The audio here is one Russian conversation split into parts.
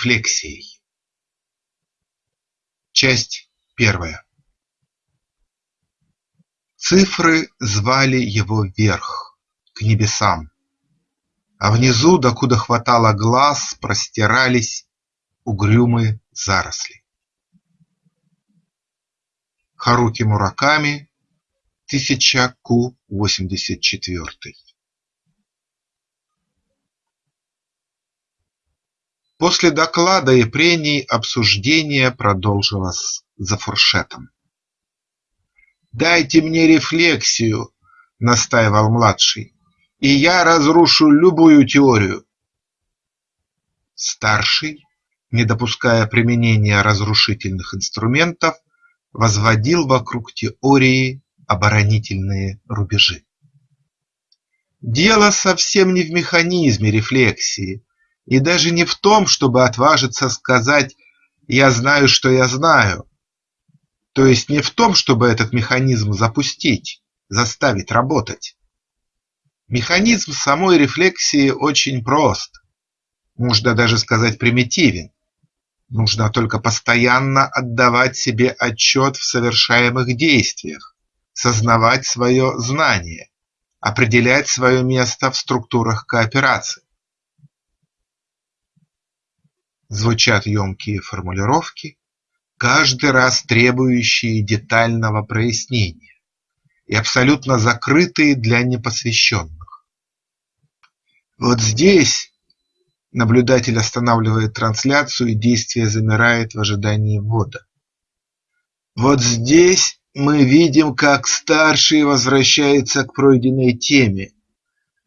Рефлексией. Часть первая. Цифры звали его вверх, к небесам, А внизу, докуда хватало глаз, простирались угрюмые заросли. Харуки Мураками, 1000 Ку-84 После доклада и прений обсуждение продолжилось за фуршетом. «Дайте мне рефлексию», – настаивал младший, – «и я разрушу любую теорию». Старший, не допуская применения разрушительных инструментов, возводил вокруг теории оборонительные рубежи. Дело совсем не в механизме рефлексии, и даже не в том, чтобы отважиться сказать «я знаю, что я знаю», то есть не в том, чтобы этот механизм запустить, заставить работать. Механизм самой рефлексии очень прост, можно даже сказать примитивен. Нужно только постоянно отдавать себе отчет в совершаемых действиях, сознавать свое знание, определять свое место в структурах кооперации. Звучат емкие формулировки, каждый раз требующие детального прояснения и абсолютно закрытые для непосвященных. Вот здесь наблюдатель останавливает трансляцию и действие замирает в ожидании ввода. Вот здесь мы видим, как старший возвращается к пройденной теме,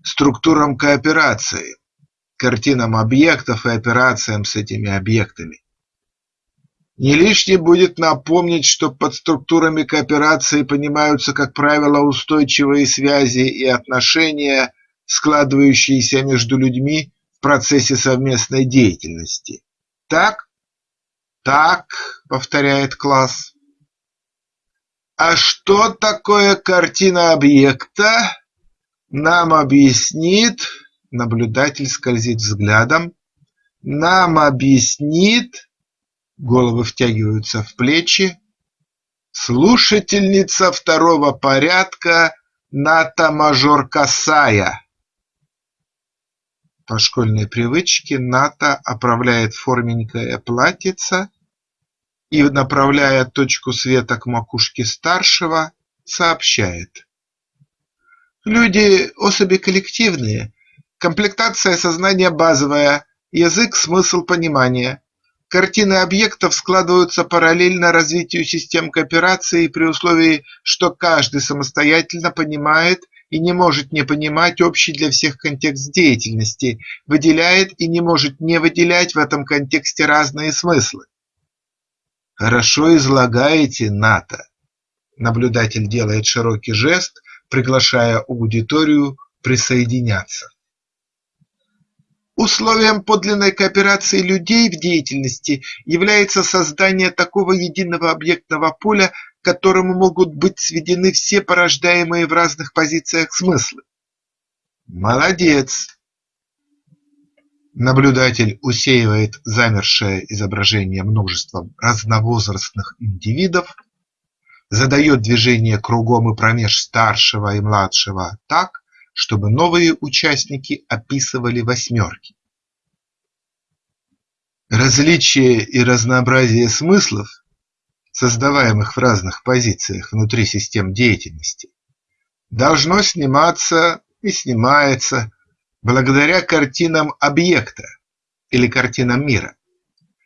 структурам кооперации, картинам объектов и операциям с этими объектами. Не лишним будет напомнить, что под структурами кооперации понимаются, как правило, устойчивые связи и отношения, складывающиеся между людьми в процессе совместной деятельности. Так? Так, повторяет класс. А что такое картина объекта? Нам объяснит Наблюдатель скользит взглядом, нам объяснит, головы втягиваются в плечи, слушательница второго порядка Ната-мажор Касая. По школьной привычке Ната оправляет форменькое платьице и, направляя точку света к макушке старшего, сообщает. Люди – особи коллективные, Комплектация сознания базовая, язык – смысл понимания. Картины объектов складываются параллельно развитию систем кооперации при условии, что каждый самостоятельно понимает и не может не понимать общий для всех контекст деятельности, выделяет и не может не выделять в этом контексте разные смыслы. Хорошо излагаете, Ната. Наблюдатель делает широкий жест, приглашая аудиторию присоединяться. Условием подлинной кооперации людей в деятельности является создание такого единого объектного поля, к которому могут быть сведены все порождаемые в разных позициях смыслы. Молодец! Наблюдатель усеивает замершее изображение множеством разновозрастных индивидов, задает движение кругом и промеж старшего и младшего так, чтобы новые участники описывали восьмерки. Различие и разнообразие смыслов, создаваемых в разных позициях внутри систем деятельности, должно сниматься и снимается благодаря картинам объекта или картинам мира.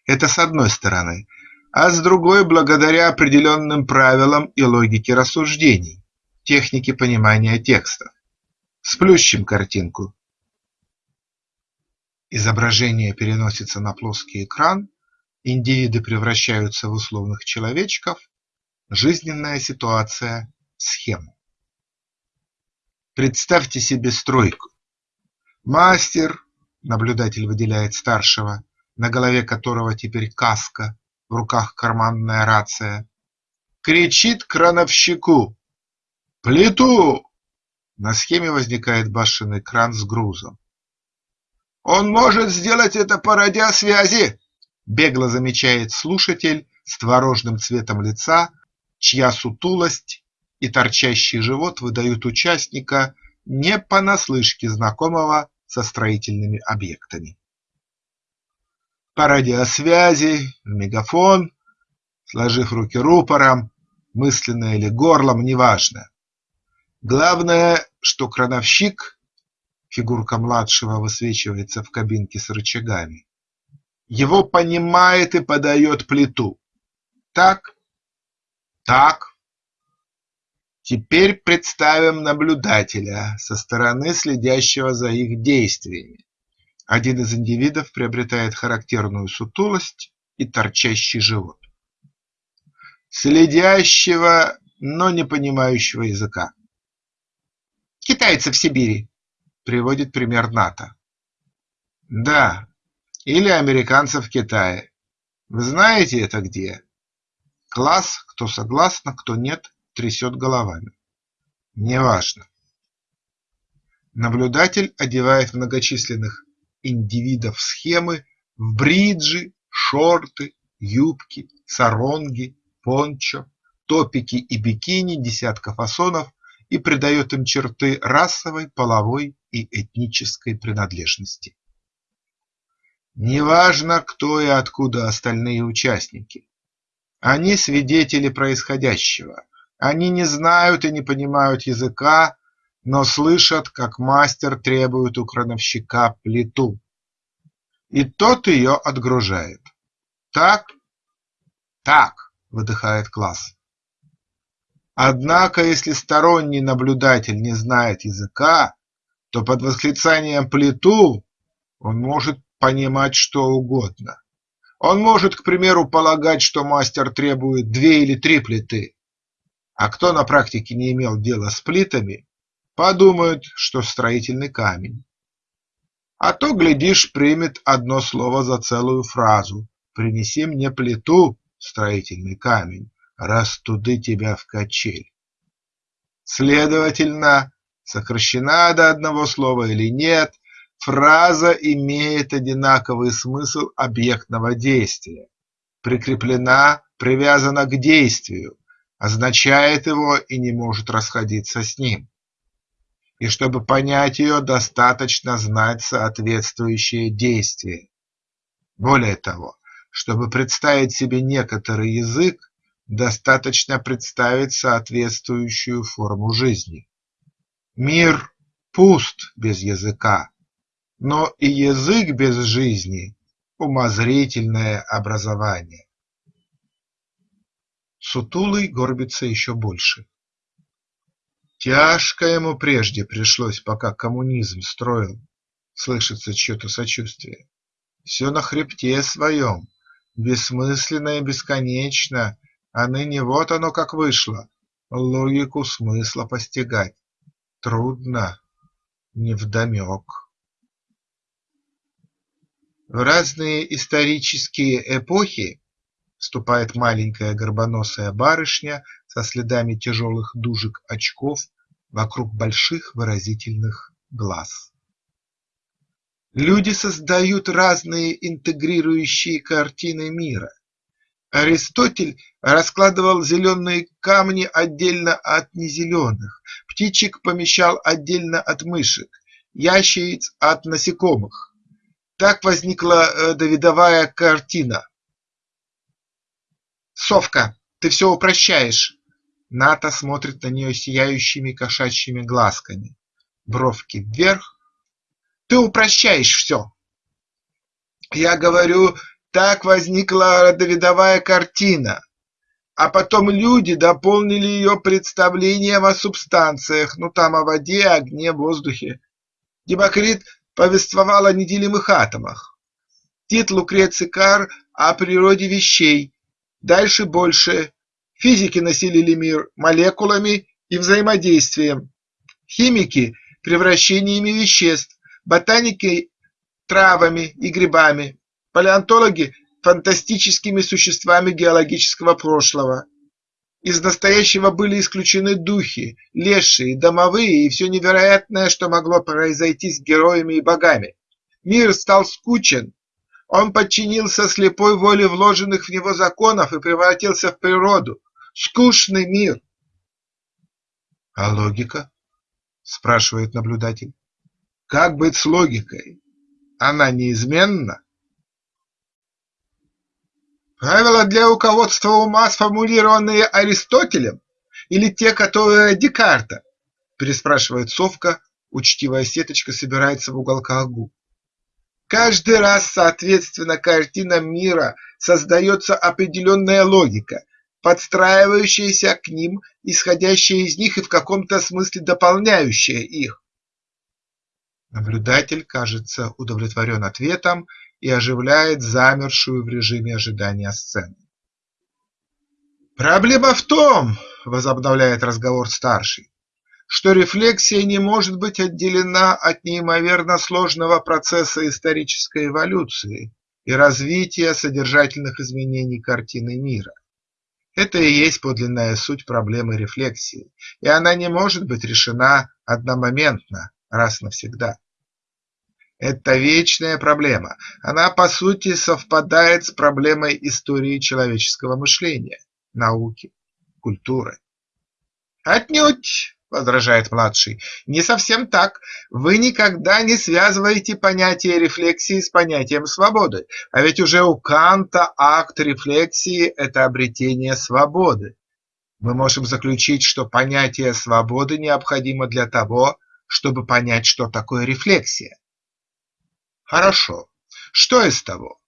Это с одной стороны, а с другой благодаря определенным правилам и логике рассуждений, технике понимания текстов. Сплющим картинку. Изображение переносится на плоский экран, индивиды превращаются в условных человечков, жизненная ситуация – схему. Представьте себе стройку. Мастер, наблюдатель выделяет старшего, на голове которого теперь каска, в руках карманная рация, кричит крановщику «Плиту!» На схеме возникает башенный кран с грузом. Он может сделать это по радиосвязи, бегло замечает слушатель с творожным цветом лица, чья сутулость и торчащий живот выдают участника не понаслышке знакомого со строительными объектами. По радиосвязи, в мегафон, сложив руки рупором, мысленно или горлом, неважно. Главное, что крановщик, фигурка младшего высвечивается в кабинке с рычагами, его понимает и подает плиту. Так? Так. Теперь представим наблюдателя со стороны, следящего за их действиями. Один из индивидов приобретает характерную сутулость и торчащий живот. Следящего, но не понимающего языка. «Китайцы в Сибири», – приводит пример НАТО. Да, или американцев в Китае. Вы знаете это где? Класс, кто согласна, кто нет, трясет головами. Неважно. Наблюдатель одевает многочисленных индивидов схемы в бриджи, шорты, юбки, саронги, пончо, топики и бикини десятка фасонов и придает им черты расовой, половой и этнической принадлежности. Неважно, кто и откуда остальные участники. Они свидетели происходящего. Они не знают и не понимают языка, но слышат, как мастер требует у крановщика плиту. И тот ее отгружает. Так? Так, выдыхает класс. Однако, если сторонний наблюдатель не знает языка, то под восклицанием «плиту» он может понимать что угодно. Он может, к примеру, полагать, что мастер требует две или три плиты, а кто на практике не имел дела с плитами, подумает, что строительный камень. А то, глядишь, примет одно слово за целую фразу «Принеси мне плиту, строительный камень, растуды тебя в качель». Следовательно, сокращена до одного слова или нет, Фраза имеет одинаковый смысл объектного действия, прикреплена, привязана к действию, означает его и не может расходиться с ним. И чтобы понять ее, достаточно знать соответствующее действие. Более того, чтобы представить себе некоторый язык, достаточно представить соответствующую форму жизни. Мир пуст без языка, но и язык без жизни – умозрительное образование. Сутулый горбится еще больше. Тяжко ему прежде пришлось, пока коммунизм строил, слышится чье-то сочувствие. Все на хребте своем, бессмысленно и бесконечно, а ныне вот оно как вышло, логику смысла постигать. Трудно, невдомек. В разные исторические эпохи вступает маленькая горбоносая барышня со следами тяжелых дужек очков вокруг больших выразительных глаз. Люди создают разные интегрирующие картины мира. Аристотель раскладывал зеленые камни отдельно от незеленых, птичек помещал отдельно от мышек, ящериц от насекомых. Так возникла э, Давидовая картина. «Совка, ты все упрощаешь!» Ната смотрит на нее сияющими кошачьими глазками. Бровки вверх. «Ты упрощаешь все!» Я говорю, так возникла Давидовая картина, а потом люди дополнили ее представлением о субстанциях, ну там о воде, огне, воздухе. Демокрит повествовал о неделимых атомах. Тит Лукреций Кар о природе вещей. Дальше больше. Физики населили мир молекулами и взаимодействием. Химики – превращениями веществ. Ботаники – травами и грибами. Палеонтологи – фантастическими существами геологического прошлого. Из настоящего были исключены духи, лешие, домовые и все невероятное, что могло произойти с героями и богами. Мир стал скучен. Он подчинился слепой воле вложенных в него законов и превратился в природу. Скучный мир. – А логика? – спрашивает наблюдатель. – Как быть с логикой? Она неизменна? Правила для руководства ума, сформулированные Аристотелем, или те, которые Декарта? Переспрашивает совка, учтивая сеточка собирается в уголках губ. Каждый раз, соответственно, картинам мира создается определенная логика, подстраивающаяся к ним, исходящая из них и в каком-то смысле дополняющая их. Наблюдатель кажется удовлетворен ответом и оживляет замершую в режиме ожидания сцену. «Проблема в том, – возобновляет разговор старший, – что рефлексия не может быть отделена от неимоверно сложного процесса исторической эволюции и развития содержательных изменений картины мира. Это и есть подлинная суть проблемы рефлексии, и она не может быть решена одномоментно, раз навсегда. Это вечная проблема, она по сути совпадает с проблемой истории человеческого мышления, науки, культуры. Отнюдь, возражает младший, не совсем так. Вы никогда не связываете понятие рефлексии с понятием свободы, а ведь уже у Канта акт рефлексии – это обретение свободы. Мы можем заключить, что понятие свободы необходимо для того, чтобы понять, что такое рефлексия. Хорошо. Что из того?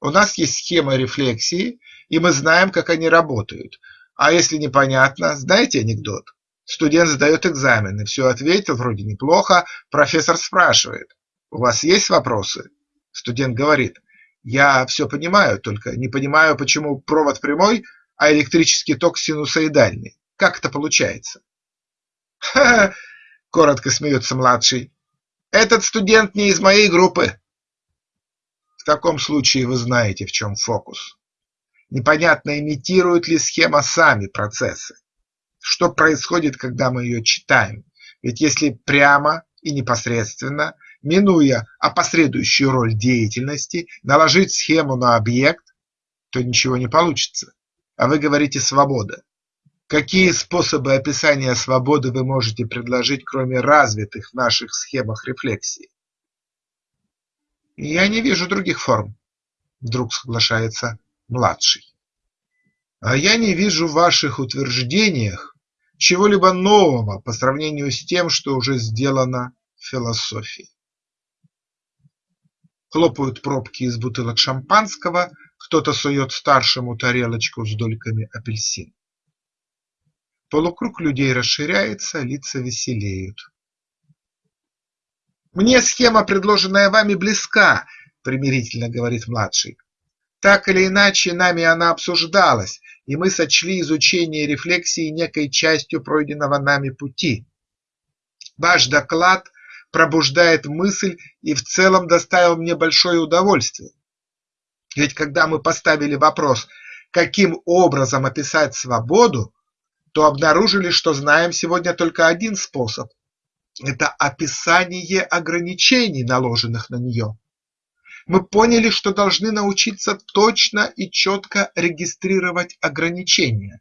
У нас есть схема рефлексии, и мы знаем, как они работают. А если непонятно, знаете анекдот? Студент сдает экзамен и все ответил, вроде неплохо, профессор спрашивает, у вас есть вопросы? Студент говорит, я все понимаю, только не понимаю, почему провод прямой, а электрический ток синусоидальный. Как это получается? Ха-ха, коротко смеется младший. Этот студент не из моей группы. В таком случае вы знаете, в чем фокус. Непонятно, имитирует ли схема сами процессы. Что происходит, когда мы ее читаем? Ведь если прямо и непосредственно, минуя опосредующую роль деятельности, наложить схему на объект, то ничего не получится. А вы говорите «свобода». Какие способы описания свободы вы можете предложить, кроме развитых в наших схемах рефлексии? Я не вижу других форм, вдруг соглашается младший. А я не вижу в ваших утверждениях чего-либо нового по сравнению с тем, что уже сделано в философии. Хлопают пробки из бутылок шампанского, кто-то сует старшему тарелочку с дольками апельсин. Полукруг людей расширяется, лица веселеют. «Мне схема, предложенная вами, близка», – примирительно говорит младший. «Так или иначе, нами она обсуждалась, и мы сочли изучение рефлексии некой частью пройденного нами пути. Ваш доклад пробуждает мысль и в целом доставил мне большое удовольствие. Ведь когда мы поставили вопрос, каким образом описать свободу, то обнаружили, что знаем сегодня только один способ – это описание ограничений, наложенных на нее. Мы поняли, что должны научиться точно и четко регистрировать ограничения.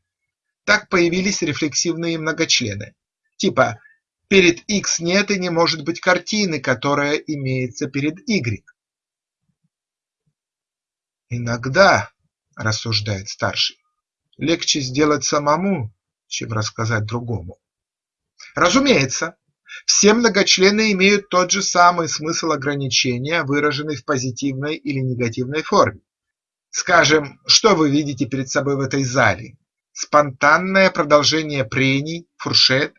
Так появились рефлексивные многочлены. Типа перед x нет и не может быть картины, которая имеется перед y. Иногда, рассуждает старший, легче сделать самому, чем рассказать другому. Разумеется, все многочлены имеют тот же самый смысл ограничения, выраженный в позитивной или негативной форме. Скажем, что вы видите перед собой в этой зале? Спонтанное продолжение прений, фуршет,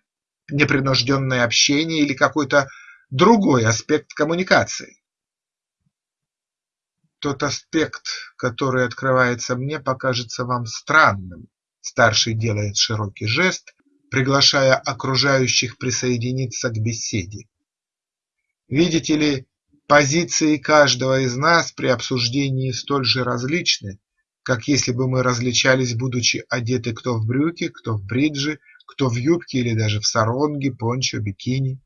непринужденное общение или какой-то другой аспект коммуникации? Тот аспект, который открывается мне, покажется вам странным, Старший делает широкий жест, приглашая окружающих присоединиться к беседе. Видите ли, позиции каждого из нас при обсуждении столь же различны, как если бы мы различались, будучи одеты кто в брюки, кто в бриджи, кто в юбке или даже в саронге, пончо, бикини.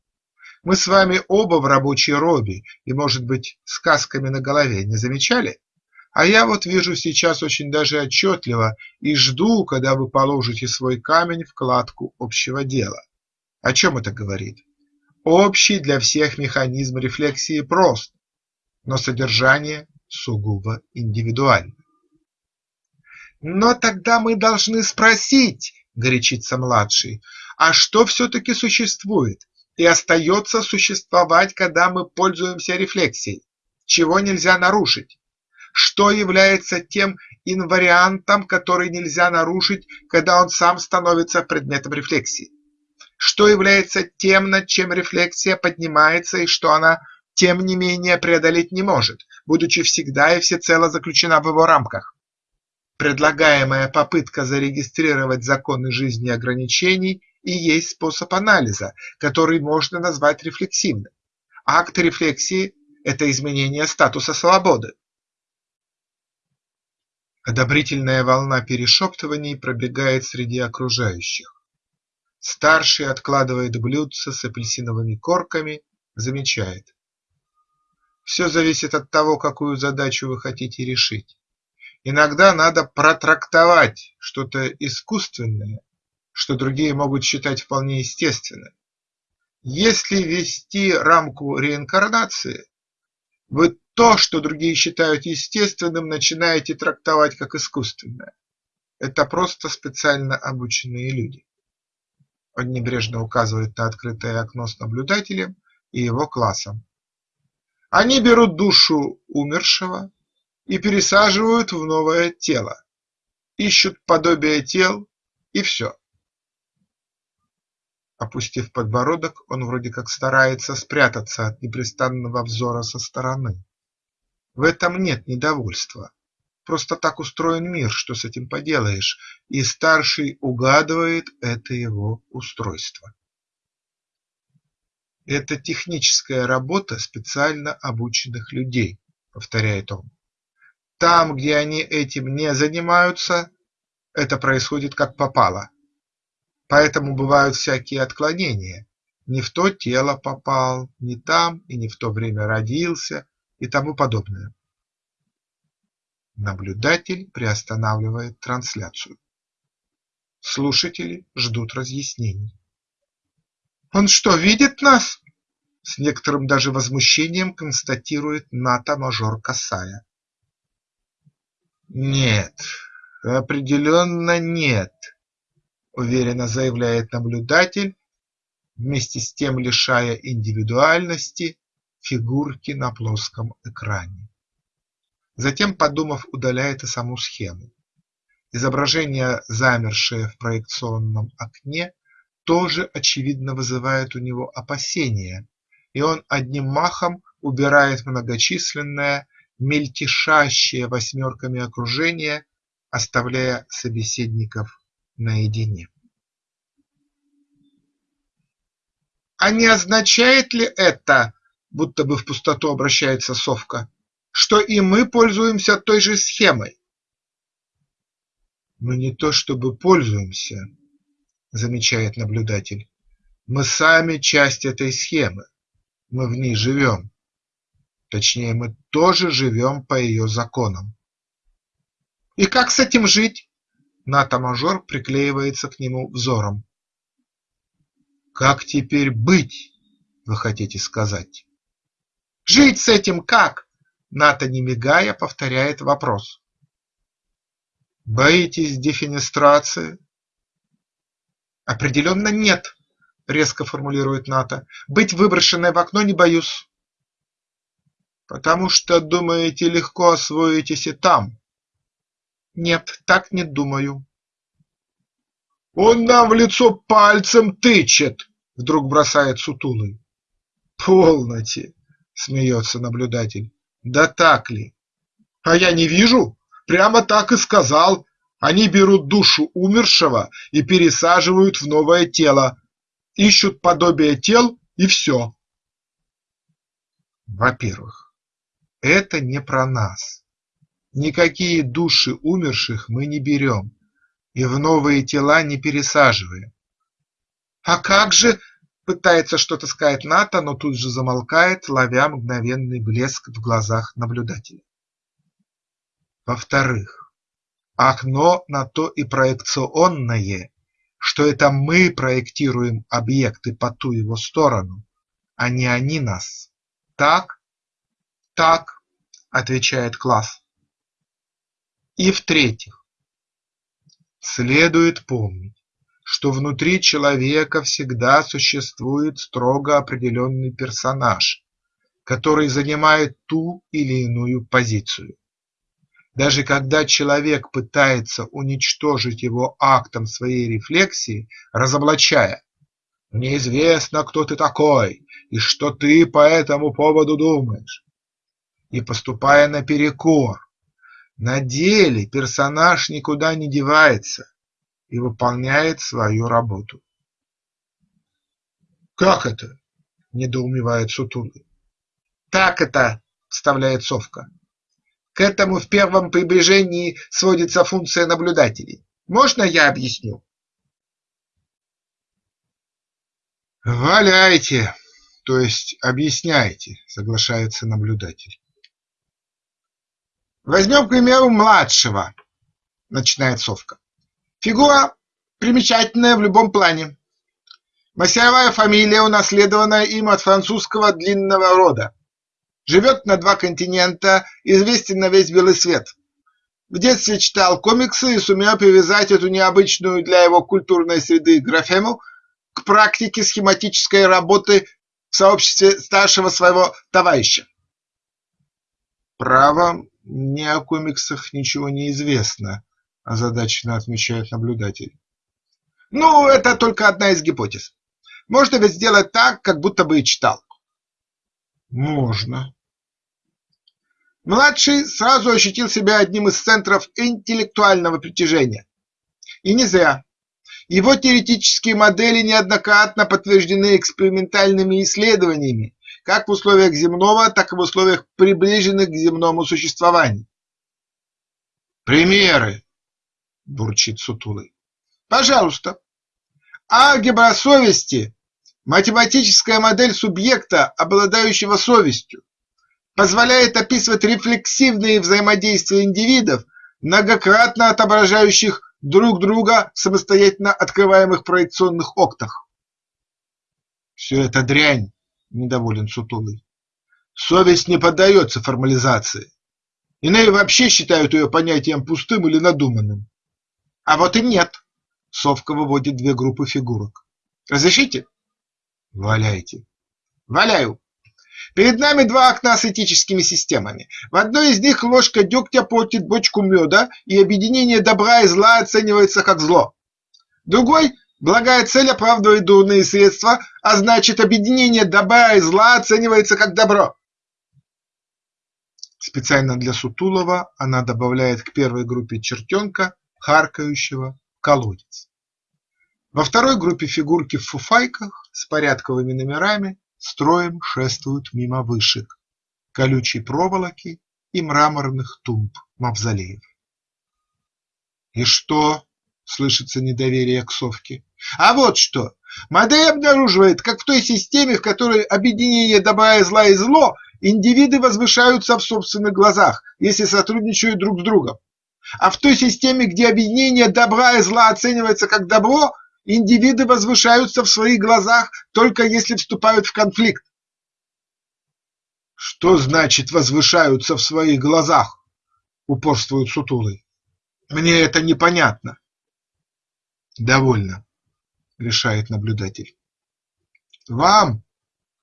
Мы с вами оба в рабочей робе и, может быть, сказками на голове, не замечали? А я вот вижу сейчас очень даже отчетливо и жду, когда вы положите свой камень в кладку общего дела. О чем это говорит? Общий для всех механизм рефлексии прост, но содержание сугубо индивидуально. Но тогда мы должны спросить, горячится младший, а что все-таки существует и остается существовать, когда мы пользуемся рефлексией? Чего нельзя нарушить? Что является тем инвариантом, который нельзя нарушить, когда он сам становится предметом рефлексии? Что является тем, над чем рефлексия поднимается и что она тем не менее преодолеть не может, будучи всегда и всецело заключена в его рамках? Предлагаемая попытка зарегистрировать законы жизни ограничений и есть способ анализа, который можно назвать рефлексивным. Акт рефлексии – это изменение статуса свободы. Одобрительная волна перешептываний пробегает среди окружающих. Старший откладывает блюдце с апельсиновыми корками, замечает. Все зависит от того, какую задачу вы хотите решить. Иногда надо протрактовать что-то искусственное, что другие могут считать вполне естественным. Если ввести рамку реинкарнации, вы то, что другие считают естественным, начинаете трактовать как искусственное. Это просто специально обученные люди. Он небрежно указывает на открытое окно с наблюдателем и его классом. Они берут душу умершего, и пересаживают в новое тело, ищут подобие тел и все. Опустив подбородок, он вроде как старается спрятаться от непрестанного взора со стороны. В этом нет недовольства. Просто так устроен мир, что с этим поделаешь, и старший угадывает это его устройство. Это техническая работа специально обученных людей, повторяет он. Там, где они этим не занимаются, это происходит как попало. Поэтому бывают всякие отклонения. Не в то тело попал, не там и не в то время родился и тому подобное. Наблюдатель приостанавливает трансляцию. Слушатели ждут разъяснений. «Он что, видит нас?» С некоторым даже возмущением констатирует НАТО-мажор Касая. «Нет, определенно нет», – уверенно заявляет наблюдатель, вместе с тем лишая индивидуальности фигурки на плоском экране. Затем, подумав, удаляет и саму схему. Изображение, замершее в проекционном окне, тоже очевидно вызывает у него опасения, и он одним махом убирает многочисленное мельтешащее восьмерками окружение, оставляя собеседников наедине. А не означает ли это, будто бы в пустоту обращается совка, что и мы пользуемся той же схемой? Мы не то чтобы пользуемся, замечает наблюдатель, мы сами часть этой схемы, мы в ней живем. Точнее, мы тоже живем по ее законам. И как с этим жить? НАТО-мажор приклеивается к нему взором. Как теперь быть, вы хотите сказать? Жить с этим как? НАТО, не мигая, повторяет вопрос. Боитесь дефинистрации? Определенно нет, резко формулирует НАТО. Быть выброшенной в окно не боюсь. Потому что думаете, легко освоитесь и там? Нет, так не думаю. Он нам в лицо пальцем тычет, вдруг бросает сутулый. Полноте, смеется наблюдатель. Да так ли? А я не вижу. Прямо так и сказал. Они берут душу умершего и пересаживают в новое тело. Ищут подобие тел и все. Во-первых, это не про нас. Никакие души умерших мы не берем и в новые тела не пересаживаем. А как же, пытается что-то сказать Ната, но тут же замолкает, ловя мгновенный блеск в глазах наблюдателя. Во-вторых, окно на то и проекционное, что это мы проектируем объекты по ту его сторону, а не они нас. Так? Так, отвечает класс. И в-третьих, следует помнить, что внутри человека всегда существует строго определенный персонаж, который занимает ту или иную позицию. Даже когда человек пытается уничтожить его актом своей рефлексии, разоблачая «Мне известно, кто ты такой и что ты по этому поводу думаешь», и поступая наперекор, на деле персонаж никуда не девается, и выполняет свою работу. «Как это?» – недоумевает Сутулый. «Так это!» – вставляет Совка. «К этому в первом приближении сводится функция наблюдателей. Можно я объясню?» «Валяйте, то есть объясняйте», – соглашается наблюдатель. «Возьмем, к примеру, младшего», – начинает Совка. Фигура примечательная в любом плане. Масяевая фамилия, унаследованная им от французского длинного рода. Живет на два континента, известен на весь белый свет. В детстве читал комиксы и сумел привязать эту необычную для его культурной среды графему к практике схематической работы в сообществе старшего своего товарища. Право, мне о комиксах ничего не известно, озадаченно отмечает наблюдатель. Ну, это только одна из гипотез. Можно ведь сделать так, как будто бы и читал. Можно. Младший сразу ощутил себя одним из центров интеллектуального притяжения. И не зря. Его теоретические модели неоднократно подтверждены экспериментальными исследованиями, как в условиях земного, так и в условиях приближенных к земному существованию. Примеры бурчит сутулый. Пожалуйста. Алгебра совести – математическая модель субъекта, обладающего совестью, позволяет описывать рефлексивные взаимодействия индивидов, многократно отображающих друг друга в самостоятельно открываемых проекционных октах. Все это дрянь, недоволен Сутулый. Совесть не поддается формализации. Иные вообще считают ее понятием пустым или надуманным. А вот и нет. Совка выводит две группы фигурок. Разрешите? Валяйте. Валяю. Перед нами два окна с этическими системами. В одной из них ложка дегтя портит бочку меда, и объединение добра и зла оценивается как зло. Другой – благая цель оправдывает дурные средства, а значит объединение добра и зла оценивается как добро. Специально для Сутулова она добавляет к первой группе чертенка харкающего колодец. Во второй группе фигурки в фуфайках с порядковыми номерами строем шествуют мимо вышек, колючей проволоки и мраморных тумб мавзолеев. «И что?» – слышится недоверие к совке. «А вот что! Модель обнаруживает, как в той системе, в которой объединение добра и зла и зло, индивиды возвышаются в собственных глазах, если сотрудничают друг с другом. А в той системе, где объединение добра и зла оценивается как добро, индивиды возвышаются в своих глазах только если вступают в конфликт. Что значит возвышаются в своих глазах? Упорствует Сутулый. Мне это непонятно. Довольно, решает наблюдатель. Вам,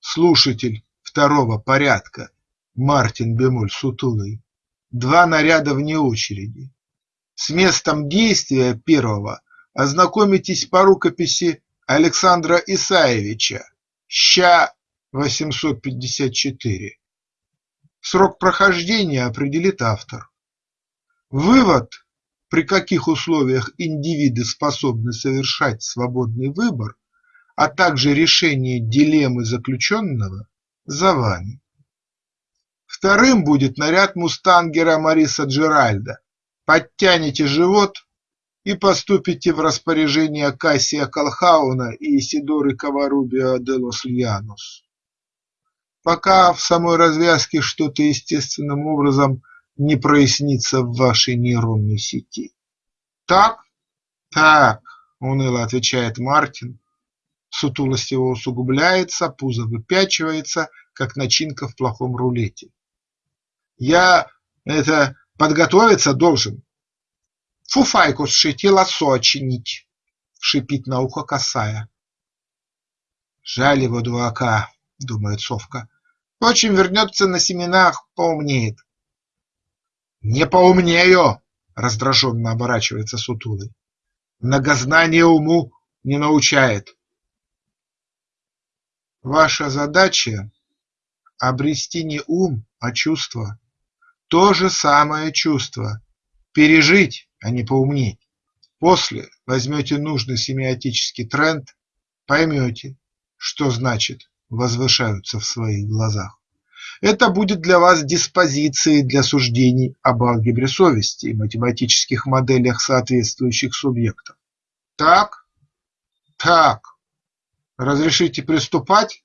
слушатель второго порядка, Мартин Бемоль Сутулый, два наряда вне очереди. С местом действия первого ознакомитесь по рукописи Александра Исаевича ща 854. Срок прохождения определит автор. Вывод, при каких условиях индивиды способны совершать свободный выбор, а также решение дилеммы заключенного, за вами. Вторым будет наряд мустангера Мариса Джеральда. Подтяните живот и поступите в распоряжение Кассия Колхауна и Исидоры Каварубио де лос. Пока в самой развязке что-то естественным образом не прояснится в вашей нейронной сети. Так? Так, уныло отвечает Мартин. Сутулость его усугубляется, пузо выпячивается, как начинка в плохом рулете. Я это подготовиться должен. Фуфайку сшить и лосо чинить, шипит ухо косая. Жаль его дурака, думает совка. Впрочем, вернется на семенах, поумнеет. Не поумнею, раздраженно оборачивается сутулый. Многознание уму не научает. Ваша задача – обрести не ум, а чувство. То же самое чувство. Пережить, а не поумнеть. После возьмете нужный семиотический тренд, поймете, что значит возвышаются в своих глазах. Это будет для вас диспозицией для суждений об алгебре совести и математических моделях соответствующих субъектов. Так? Так. Разрешите приступать?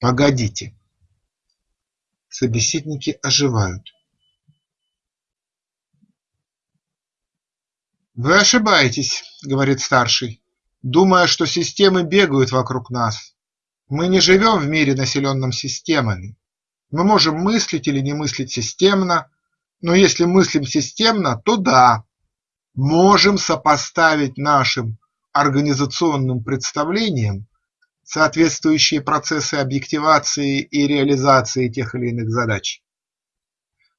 Погодите. Собеседники оживают. «Вы ошибаетесь», — говорит старший, думая, что системы бегают вокруг нас. Мы не живем в мире, населенном системами. Мы можем мыслить или не мыслить системно, но если мыслим системно, то да, можем сопоставить нашим организационным представлениям соответствующие процессы объективации и реализации тех или иных задач.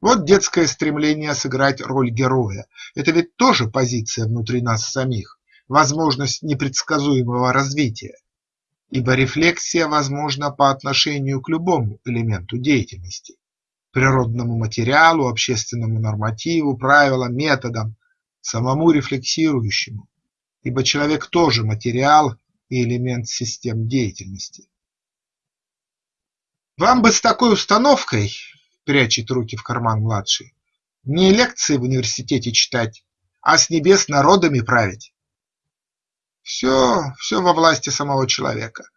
Вот детское стремление сыграть роль героя – это ведь тоже позиция внутри нас самих, возможность непредсказуемого развития. Ибо рефлексия возможна по отношению к любому элементу деятельности – природному материалу, общественному нормативу, правилам, методам, самому рефлексирующему, ибо человек тоже материал и элемент систем деятельности. Вам бы с такой установкой, прячет руки в карман младший, не лекции в университете читать, а с небес народами править. Все, все во власти самого человека.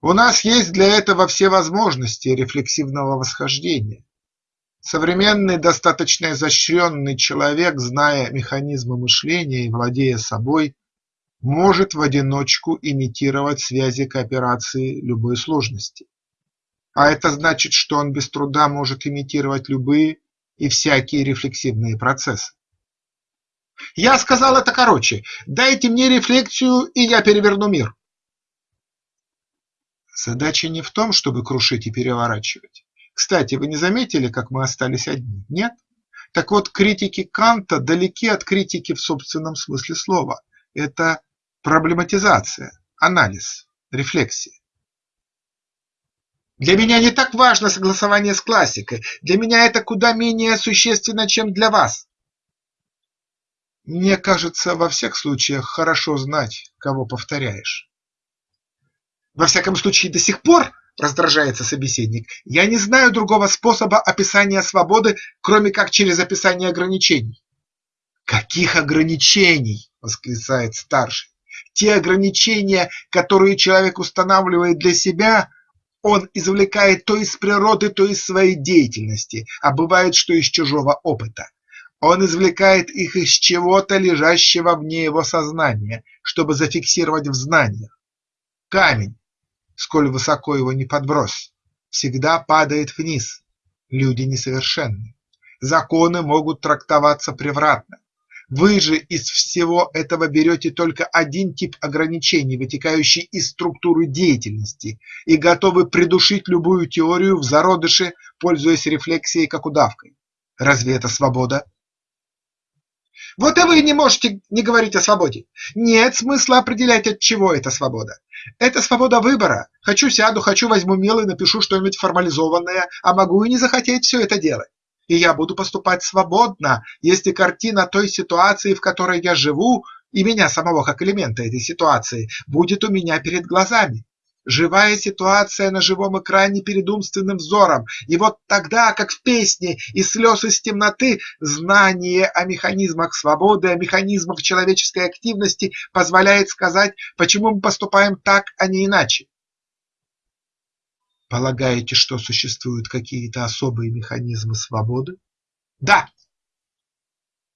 У нас есть для этого все возможности рефлексивного восхождения. Современный, достаточно изощренный человек, зная механизмы мышления и владея собой, может в одиночку имитировать связи кооперации любой сложности. А это значит, что он без труда может имитировать любые и всякие рефлексивные процессы. Я сказал это короче. Дайте мне рефлексию, и я переверну мир. Задача не в том, чтобы крушить и переворачивать. Кстати, вы не заметили, как мы остались одни? Нет? Так вот, критики Канта далеки от критики в собственном смысле слова. Это проблематизация, анализ, рефлексия. Для меня не так важно согласование с классикой, для меня это куда менее существенно, чем для вас. Мне кажется, во всех случаях хорошо знать, кого повторяешь. Во всяком случае, до сих пор, раздражается собеседник, я не знаю другого способа описания свободы, кроме как через описание ограничений. Каких ограничений? восклицает старший. Те ограничения, которые человек устанавливает для себя, он извлекает то из природы, то из своей деятельности, а бывает, что из чужого опыта. Он извлекает их из чего-то, лежащего вне его сознания, чтобы зафиксировать в знаниях. Камень, сколь высоко его не подбрось, всегда падает вниз. Люди несовершенны. Законы могут трактоваться превратно. Вы же из всего этого берете только один тип ограничений, вытекающий из структуры деятельности, и готовы придушить любую теорию в зародыше, пользуясь рефлексией как удавкой. Разве это свобода? Вот и вы не можете не говорить о свободе. Нет смысла определять, от чего эта свобода. Это свобода выбора. Хочу сяду, хочу возьму мел и напишу что-нибудь формализованное, а могу и не захотеть все это делать. И я буду поступать свободно, если картина той ситуации, в которой я живу, и меня самого как элемента этой ситуации, будет у меня перед глазами. живая ситуация на живом экране перед умственным взором, и вот тогда, как в песне «Из слез из темноты», знание о механизмах свободы, о механизмах человеческой активности позволяет сказать, почему мы поступаем так, а не иначе. Полагаете, что существуют какие-то особые механизмы свободы? Да.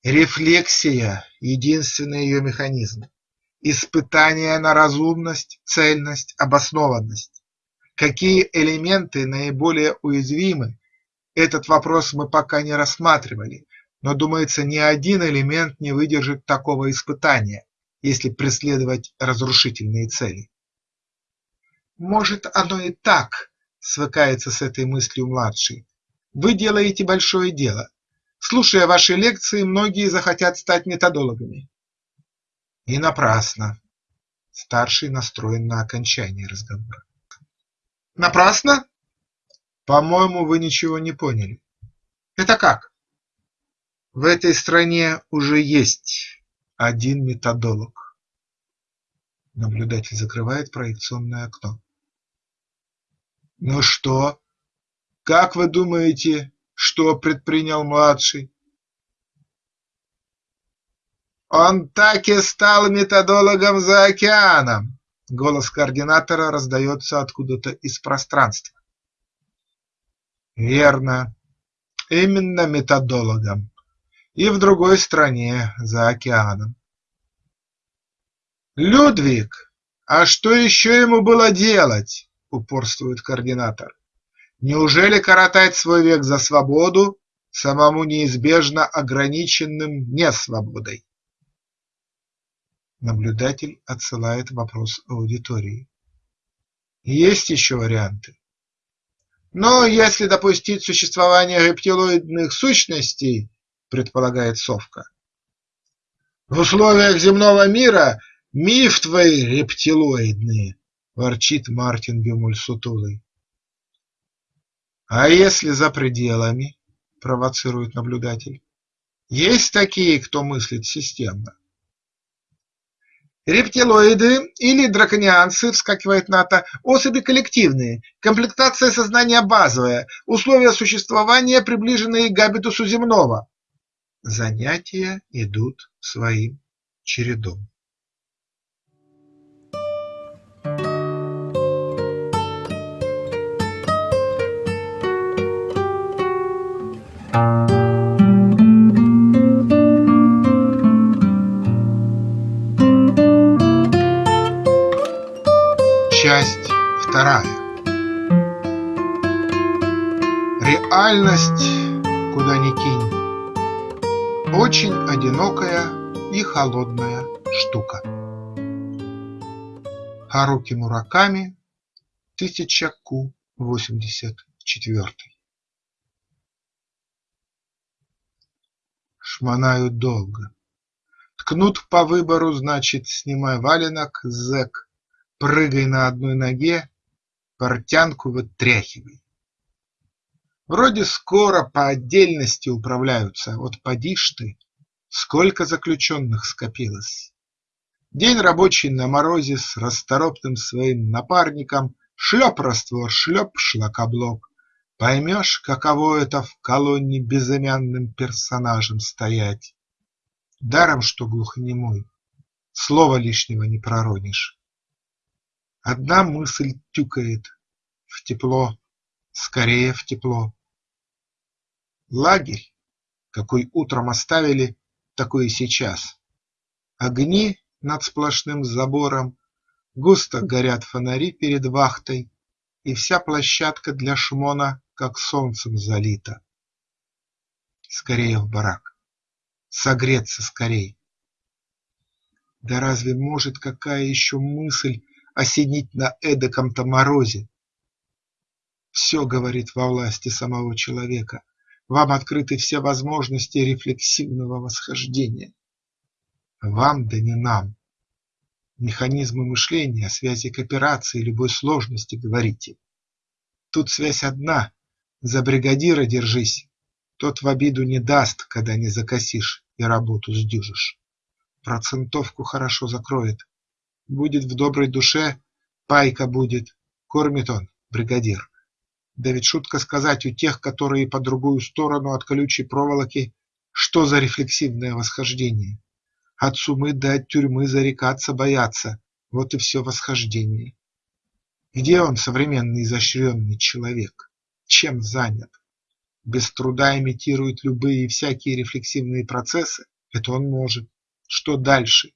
Рефлексия – единственный ее механизм. Испытание на разумность, цельность, обоснованность. Какие элементы наиболее уязвимы? Этот вопрос мы пока не рассматривали, но, думается, ни один элемент не выдержит такого испытания, если преследовать разрушительные цели. Может, оно и так, свыкается с этой мыслью младший. Вы делаете большое дело. Слушая ваши лекции, многие захотят стать методологами. И напрасно. Старший настроен на окончание разговора. Напрасно? По-моему, вы ничего не поняли. Это как? В этой стране уже есть один методолог. Наблюдатель закрывает проекционное окно. Ну что? Как вы думаете, что предпринял младший? Он так и стал методологом за океаном. Голос координатора раздается откуда-то из пространства. Верно, именно методологом. И в другой стране, за океаном. Людвиг, а что еще ему было делать? Упорствует координатор. Неужели коротать свой век за свободу, самому неизбежно ограниченным несвободой? Наблюдатель отсылает вопрос аудитории. Есть еще варианты. Но если допустить существование рептилоидных сущностей, предполагает Совка, в условиях земного мира миф твои рептилоидные – ворчит Мартин Бемуль сутулый. «А если за пределами?» – провоцирует наблюдатель. «Есть такие, кто мыслит системно?» Рептилоиды или драконианцы, вскакивает НАТО, особи коллективные, комплектация сознания базовая, условия существования, приближенные к габитусу земного. Занятия идут своим чередом. Часть вторая. Реальность, куда ни кинь, очень одинокая и холодная штука. Харуки Мураками, 1000 Ку 84 Шмонают долго. Ткнут по выбору, значит, снимай валенок, зэк, Прыгай на одной ноге, портянку вытряхивай. Вроде скоро по отдельности управляются, вот поди ж ты, сколько заключенных скопилось. День рабочий на морозе с расторопным своим напарником, шлеп раствор, шлеп шлакоблок. Поймешь, каково это в колонне безымянным персонажем стоять. Даром, что глухонемой, слова лишнего не проронишь. Одна мысль тюкает: в тепло, скорее в тепло. Лагерь, какой утром оставили, такой и сейчас. Огни над сплошным забором, густо горят фонари перед вахтой, И вся площадка для шмона как солнцем залита. Скорее в барак, согреться скорей. Да разве может какая еще мысль осенить на эдаком-то морозе. Все, говорит, во власти самого человека, вам открыты все возможности рефлексивного восхождения. Вам, да не нам. Механизмы мышления, связи кооперации любой сложности говорите. Тут связь одна, за бригадира держись, тот в обиду не даст, когда не закосишь и работу сдюжишь. Процентовку хорошо закроет, Будет в доброй душе, пайка будет, Кормит он, бригадир. Да ведь шутка сказать у тех, которые по другую сторону от колючей проволоки, что за рефлексивное восхождение. От сумы до от тюрьмы зарекаться боятся, вот и все восхождение. Где он, современный изощренный человек? Чем занят? Без труда имитирует любые и всякие рефлексивные процессы? Это он может. Что дальше?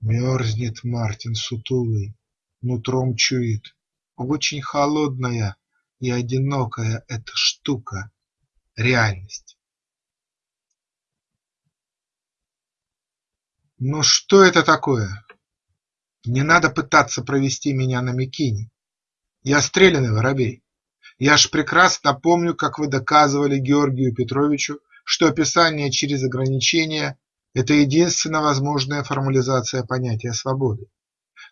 Мерзнет Мартин сутулый, нутром чует. Очень холодная и одинокая эта штука – реальность. Но что это такое? Не надо пытаться провести меня на Микине. Я стрелянный воробей. Я ж прекрасно помню, как вы доказывали Георгию Петровичу, что описание через ограничения – это единственно возможная формализация понятия свободы.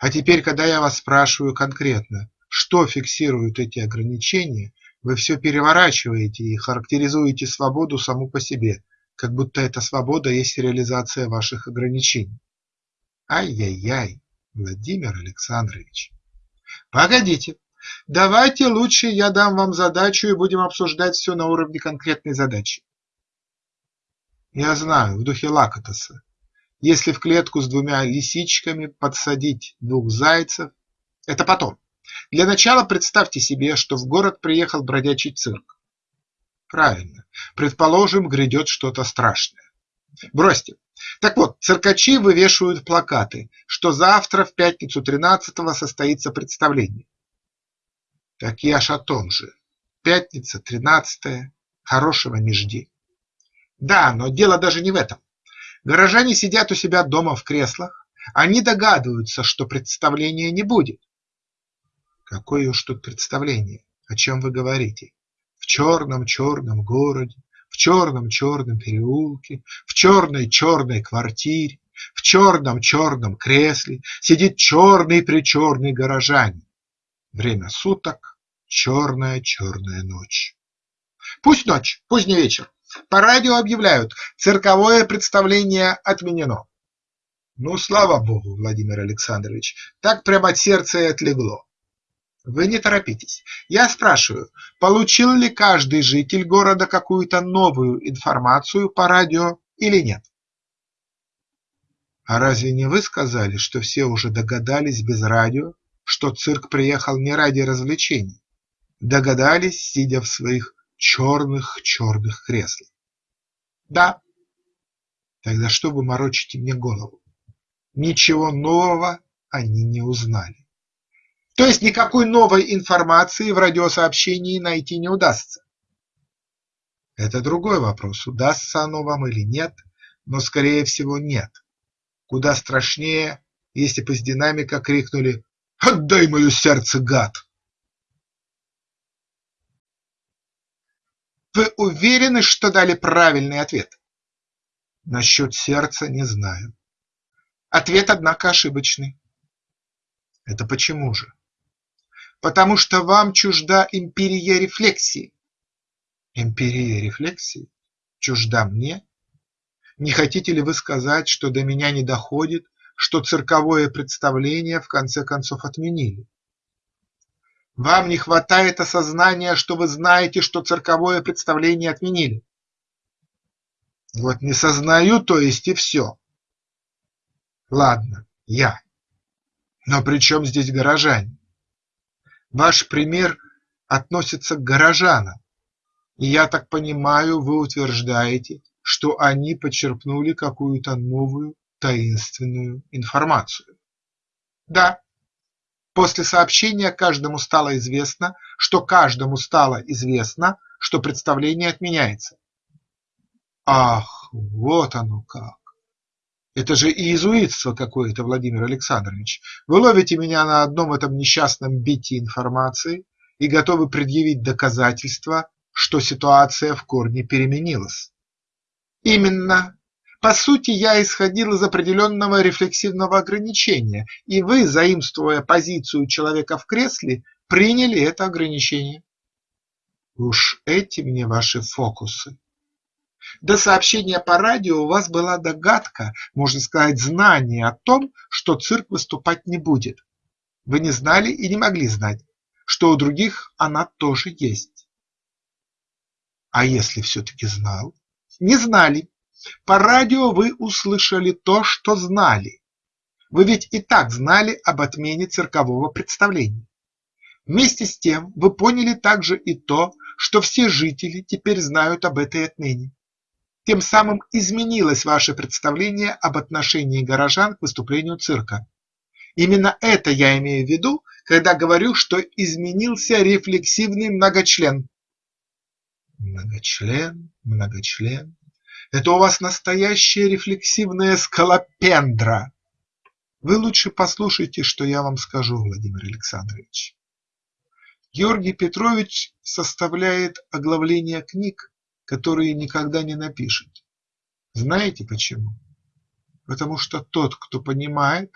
А теперь, когда я вас спрашиваю конкретно, что фиксируют эти ограничения, вы все переворачиваете и характеризуете свободу саму по себе, как будто эта свобода есть реализация ваших ограничений. Ай-яй-яй, Владимир Александрович. Погодите, давайте лучше я дам вам задачу и будем обсуждать все на уровне конкретной задачи. Я знаю, в духе Лакатоса. Если в клетку с двумя лисичками подсадить двух зайцев, это потом. Для начала представьте себе, что в город приехал бродячий цирк. Правильно, предположим, грядет что-то страшное. Бросьте. Так вот, циркачи вывешивают плакаты, что завтра в пятницу 13-го состоится представление. Так я ж о том же. Пятница, 13 хорошего не жди. Да, но дело даже не в этом. Горожане сидят у себя дома в креслах, они догадываются, что представления не будет. Какое уж тут представление, о чем вы говорите? В черном-черном городе, в черном-черном переулке, в черной-черной квартире, в черном-черном кресле сидит черный-причерный горожанин. Время суток – черная-черная ночь. Пусть ночь, поздний вечер, по радио объявляют – цирковое представление отменено. Ну, слава богу, Владимир Александрович, так прямо от сердца и отлегло. Вы не торопитесь. Я спрашиваю, получил ли каждый житель города какую-то новую информацию по радио или нет? А разве не вы сказали, что все уже догадались без радио, что цирк приехал не ради развлечений? Догадались, сидя в своих черных-черных креслах. Да. Тогда что вы морочите мне голову? Ничего нового они не узнали. То есть никакой новой информации в радиосообщении найти не удастся. Это другой вопрос, удастся оно вам или нет, но скорее всего нет. Куда страшнее, если бы с динамика крикнули «Отдай мое сердце, гад!» Вы уверены, что дали правильный ответ? Насчет сердца не знаю. Ответ, однако, ошибочный. Это почему же? Потому что вам чужда империя рефлексии. Империя рефлексии? Чужда мне? Не хотите ли вы сказать, что до меня не доходит, что цирковое представление в конце концов отменили? Вам не хватает осознания, что вы знаете, что цирковое представление отменили. Вот не сознаю, то есть и все. Ладно, я. Но при чем здесь горожане? Ваш пример относится к горожанам, и я так понимаю, вы утверждаете, что они почерпнули какую-то новую таинственную информацию. Да, После сообщения каждому стало известно, что каждому стало известно, что представление отменяется. Ах, вот оно как! Это же иезуитство какое-то, Владимир Александрович. Вы ловите меня на одном этом несчастном бите информации и готовы предъявить доказательства, что ситуация в корне переменилась. Именно по сути, я исходил из определенного рефлексивного ограничения, и вы, заимствуя позицию человека в кресле, приняли это ограничение. Уж эти мне ваши фокусы. До сообщения по радио у вас была догадка, можно сказать, знание о том, что цирк выступать не будет. Вы не знали и не могли знать, что у других она тоже есть. А если все-таки знал? Не знали. По радио вы услышали то, что знали. Вы ведь и так знали об отмене циркового представления. Вместе с тем вы поняли также и то, что все жители теперь знают об этой отмене. Тем самым изменилось ваше представление об отношении горожан к выступлению цирка. Именно это я имею в виду, когда говорю, что изменился рефлексивный многочлен. Многочлен, многочлен. Это у вас настоящая рефлексивная скалопендра. Вы лучше послушайте, что я вам скажу, Владимир Александрович. Георгий Петрович составляет оглавления книг, которые никогда не напишет. Знаете почему? Потому что тот, кто понимает,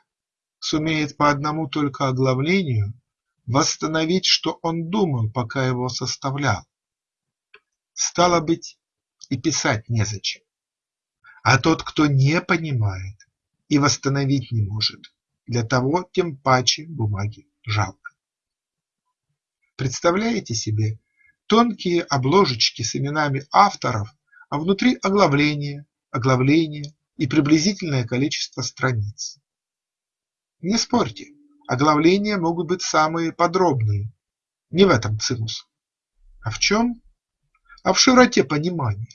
сумеет по одному только оглавлению восстановить, что он думал, пока его составлял. Стало быть, и писать незачем. А тот, кто не понимает и восстановить не может, для того тем паче бумаги жалко. Представляете себе тонкие обложечки с именами авторов, а внутри оглавление, оглавление и приблизительное количество страниц. Не спорьте, оглавления могут быть самые подробные. Не в этом цимус. А в чем? А в широте понимания.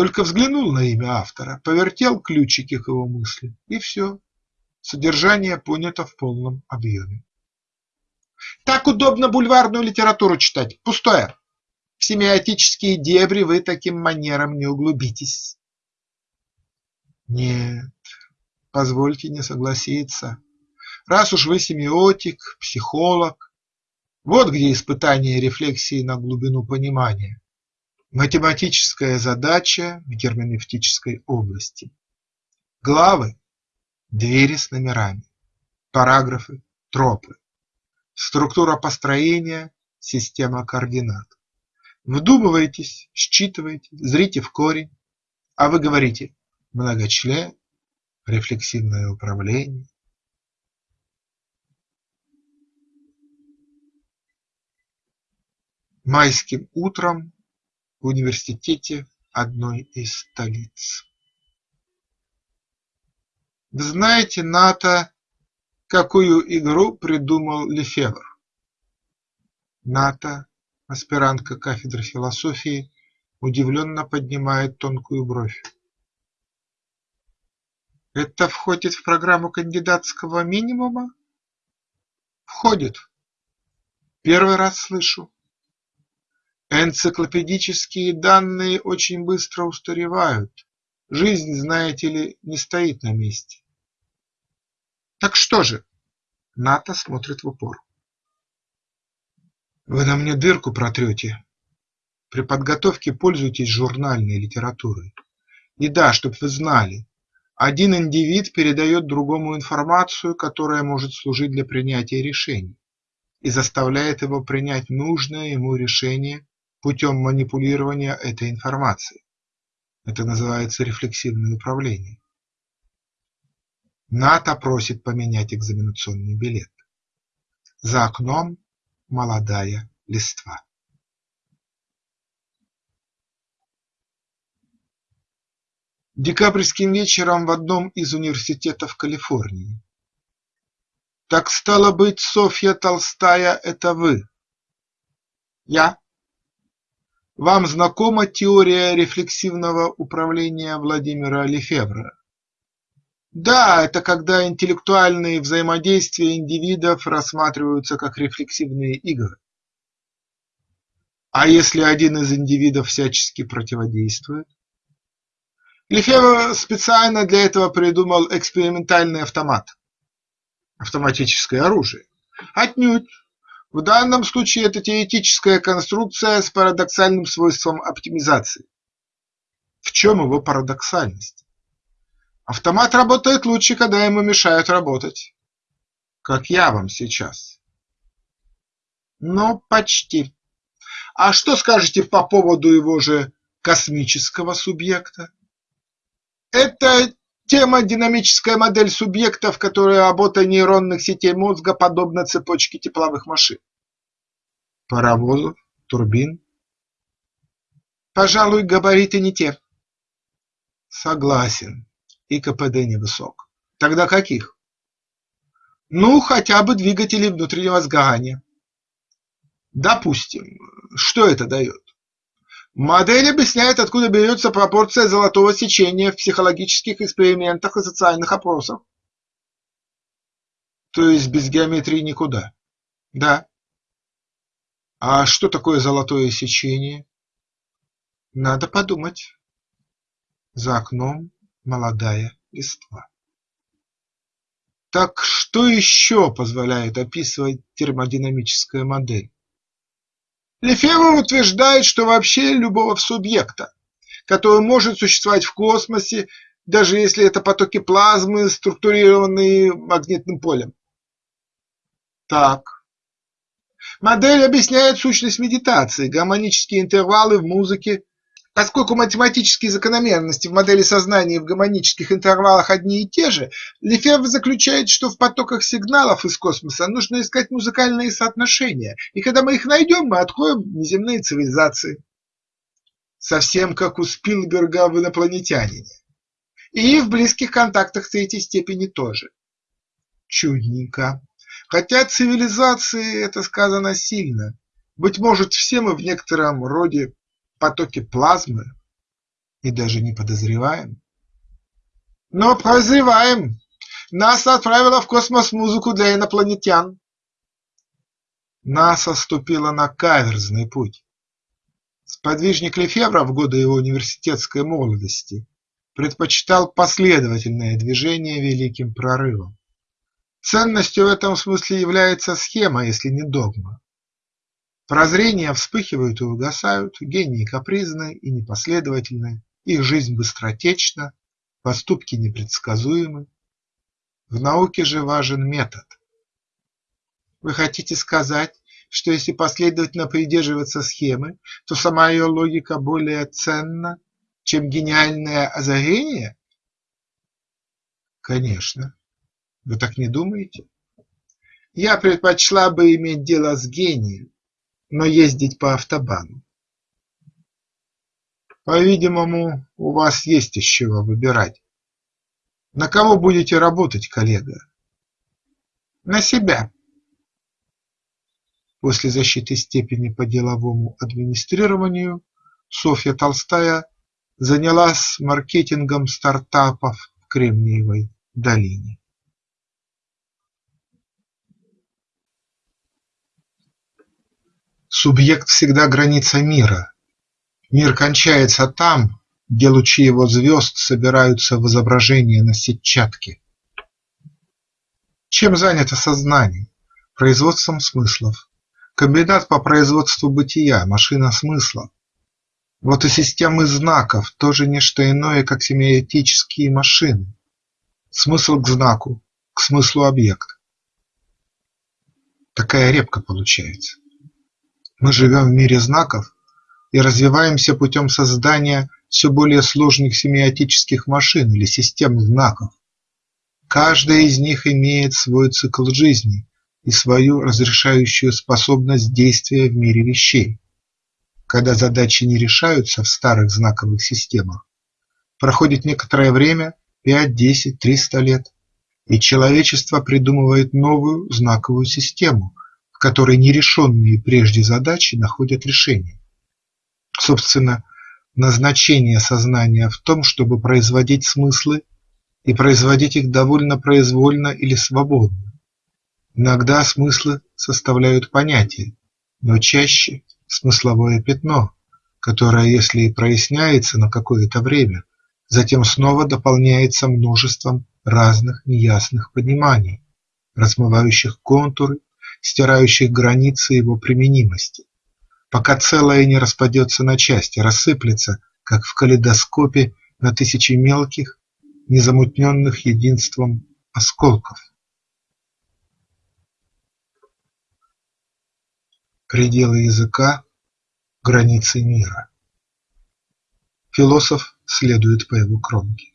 Только взглянул на имя автора, повертел ключики к его мысли, и все. Содержание понято в полном объеме. Так удобно бульварную литературу читать. Пустое. В семиотические дебри вы таким манером не углубитесь. Нет, позвольте не согласиться. Раз уж вы семиотик, психолог, вот где испытание рефлексии на глубину понимания. Математическая задача в герменевтической области. Главы – двери с номерами, параграфы – тропы, структура построения – система координат. Вдумываетесь, считываете, зрите в корень, а вы говорите многочлен, рефлексивное управление. Майским утром в университете одной из столиц. Вы знаете, НАТО, какую игру придумал Лефевр? НАТО, аспирантка кафедры философии, удивленно поднимает тонкую бровь. Это входит в программу кандидатского минимума? Входит. Первый раз слышу. Энциклопедические данные очень быстро устаревают. Жизнь, знаете ли, не стоит на месте. Так что же? Ната смотрит в упор. Вы на мне дырку протрете. При подготовке пользуйтесь журнальной литературой. И да, чтоб вы знали, один индивид передает другому информацию, которая может служить для принятия решений, и заставляет его принять нужное ему решение путем манипулирования этой информацией. Это называется рефлексивное управление. НАТО просит поменять экзаменационный билет. За окном молодая листва. Декабрьским вечером в одном из университетов Калифорнии. Так стало быть, Софья Толстая – это вы? Я. Вам знакома теория рефлексивного управления Владимира Лефевра? Да, это когда интеллектуальные взаимодействия индивидов рассматриваются как рефлексивные игры. А если один из индивидов всячески противодействует? Лефевр специально для этого придумал экспериментальный автомат – автоматическое оружие. Отнюдь. В данном случае это теоретическая конструкция с парадоксальным свойством оптимизации. В чем его парадоксальность? Автомат работает лучше, когда ему мешают работать. Как я вам сейчас. Ну, почти. А что скажете по поводу его же космического субъекта? Это Термодинамическая модель субъекта, в которой работа нейронных сетей мозга подобна цепочке тепловых машин. Паровозов, турбин. Пожалуй, габариты не те. Согласен. И КПД невысок. Тогда каких? Ну, хотя бы двигатели внутреннего сгорания. Допустим. Что это дает? Модель объясняет, откуда берется пропорция золотого сечения в психологических экспериментах и социальных опросах. То есть без геометрии никуда? Да. А что такое золотое сечение? Надо подумать. За окном молодая листва. Так что еще позволяет описывать термодинамическая модель? Лефевр утверждает, что вообще любого субъекта, который может существовать в космосе, даже если это потоки плазмы, структурированные магнитным полем. Так. Модель объясняет сущность медитации, гармонические интервалы в музыке, Поскольку математические закономерности в модели сознания в гармонических интервалах одни и те же, Лефевр заключает, что в потоках сигналов из космоса нужно искать музыкальные соотношения, и когда мы их найдем, мы откроем неземные цивилизации. Совсем как у Спилберга в «Инопланетянине». И в близких контактах третьей степени тоже. Чудненько. Хотя цивилизации это сказано сильно. Быть может, все мы в некотором роде потоки плазмы и даже не подозреваем. Но подозреваем. НАСА отправила в космос музыку для инопланетян. НАСА ступила на каверзный путь. Сподвижник Лефевра в годы его университетской молодости предпочитал последовательное движение великим прорывом. Ценностью в этом смысле является схема, если не догма. Прозрения вспыхивают и угасают, гении капризны и непоследовательны, их жизнь быстротечна, поступки непредсказуемы. В науке же важен метод. Вы хотите сказать, что если последовательно придерживаться схемы, то сама ее логика более ценна, чем гениальное озарение? Конечно. Вы так не думаете? Я предпочла бы иметь дело с гением, но ездить по автобану. По-видимому, у вас есть из чего выбирать. На кого будете работать, коллега? На себя. После защиты степени по деловому администрированию Софья Толстая занялась маркетингом стартапов в Кремниевой долине. Субъект всегда граница мира. Мир кончается там, где лучи его звезд собираются в изображение на сетчатке. Чем занято сознание? Производством смыслов. Комбинат по производству бытия, машина смысла. Вот и системы знаков тоже не что иное, как семиотические машины. Смысл к знаку, к смыслу объект. Такая репка получается. Мы живем в мире знаков и развиваемся путем создания все более сложных семиотических машин или систем знаков. Каждая из них имеет свой цикл жизни и свою разрешающую способность действия в мире вещей. Когда задачи не решаются в старых знаковых системах, проходит некоторое время – 5, 10, 300 лет, и человечество придумывает новую знаковую систему, которой нерешенные прежде задачи находят решение. Собственно, назначение сознания в том, чтобы производить смыслы и производить их довольно произвольно или свободно. Иногда смыслы составляют понятие, но чаще смысловое пятно, которое, если и проясняется на какое-то время, затем снова дополняется множеством разных неясных пониманий, размывающих контуры стирающих границы его применимости, пока целое не распадется на части, рассыплется, как в калейдоскопе, на тысячи мелких, незамутненных единством осколков. Пределы языка – границы мира. Философ следует по его кромке.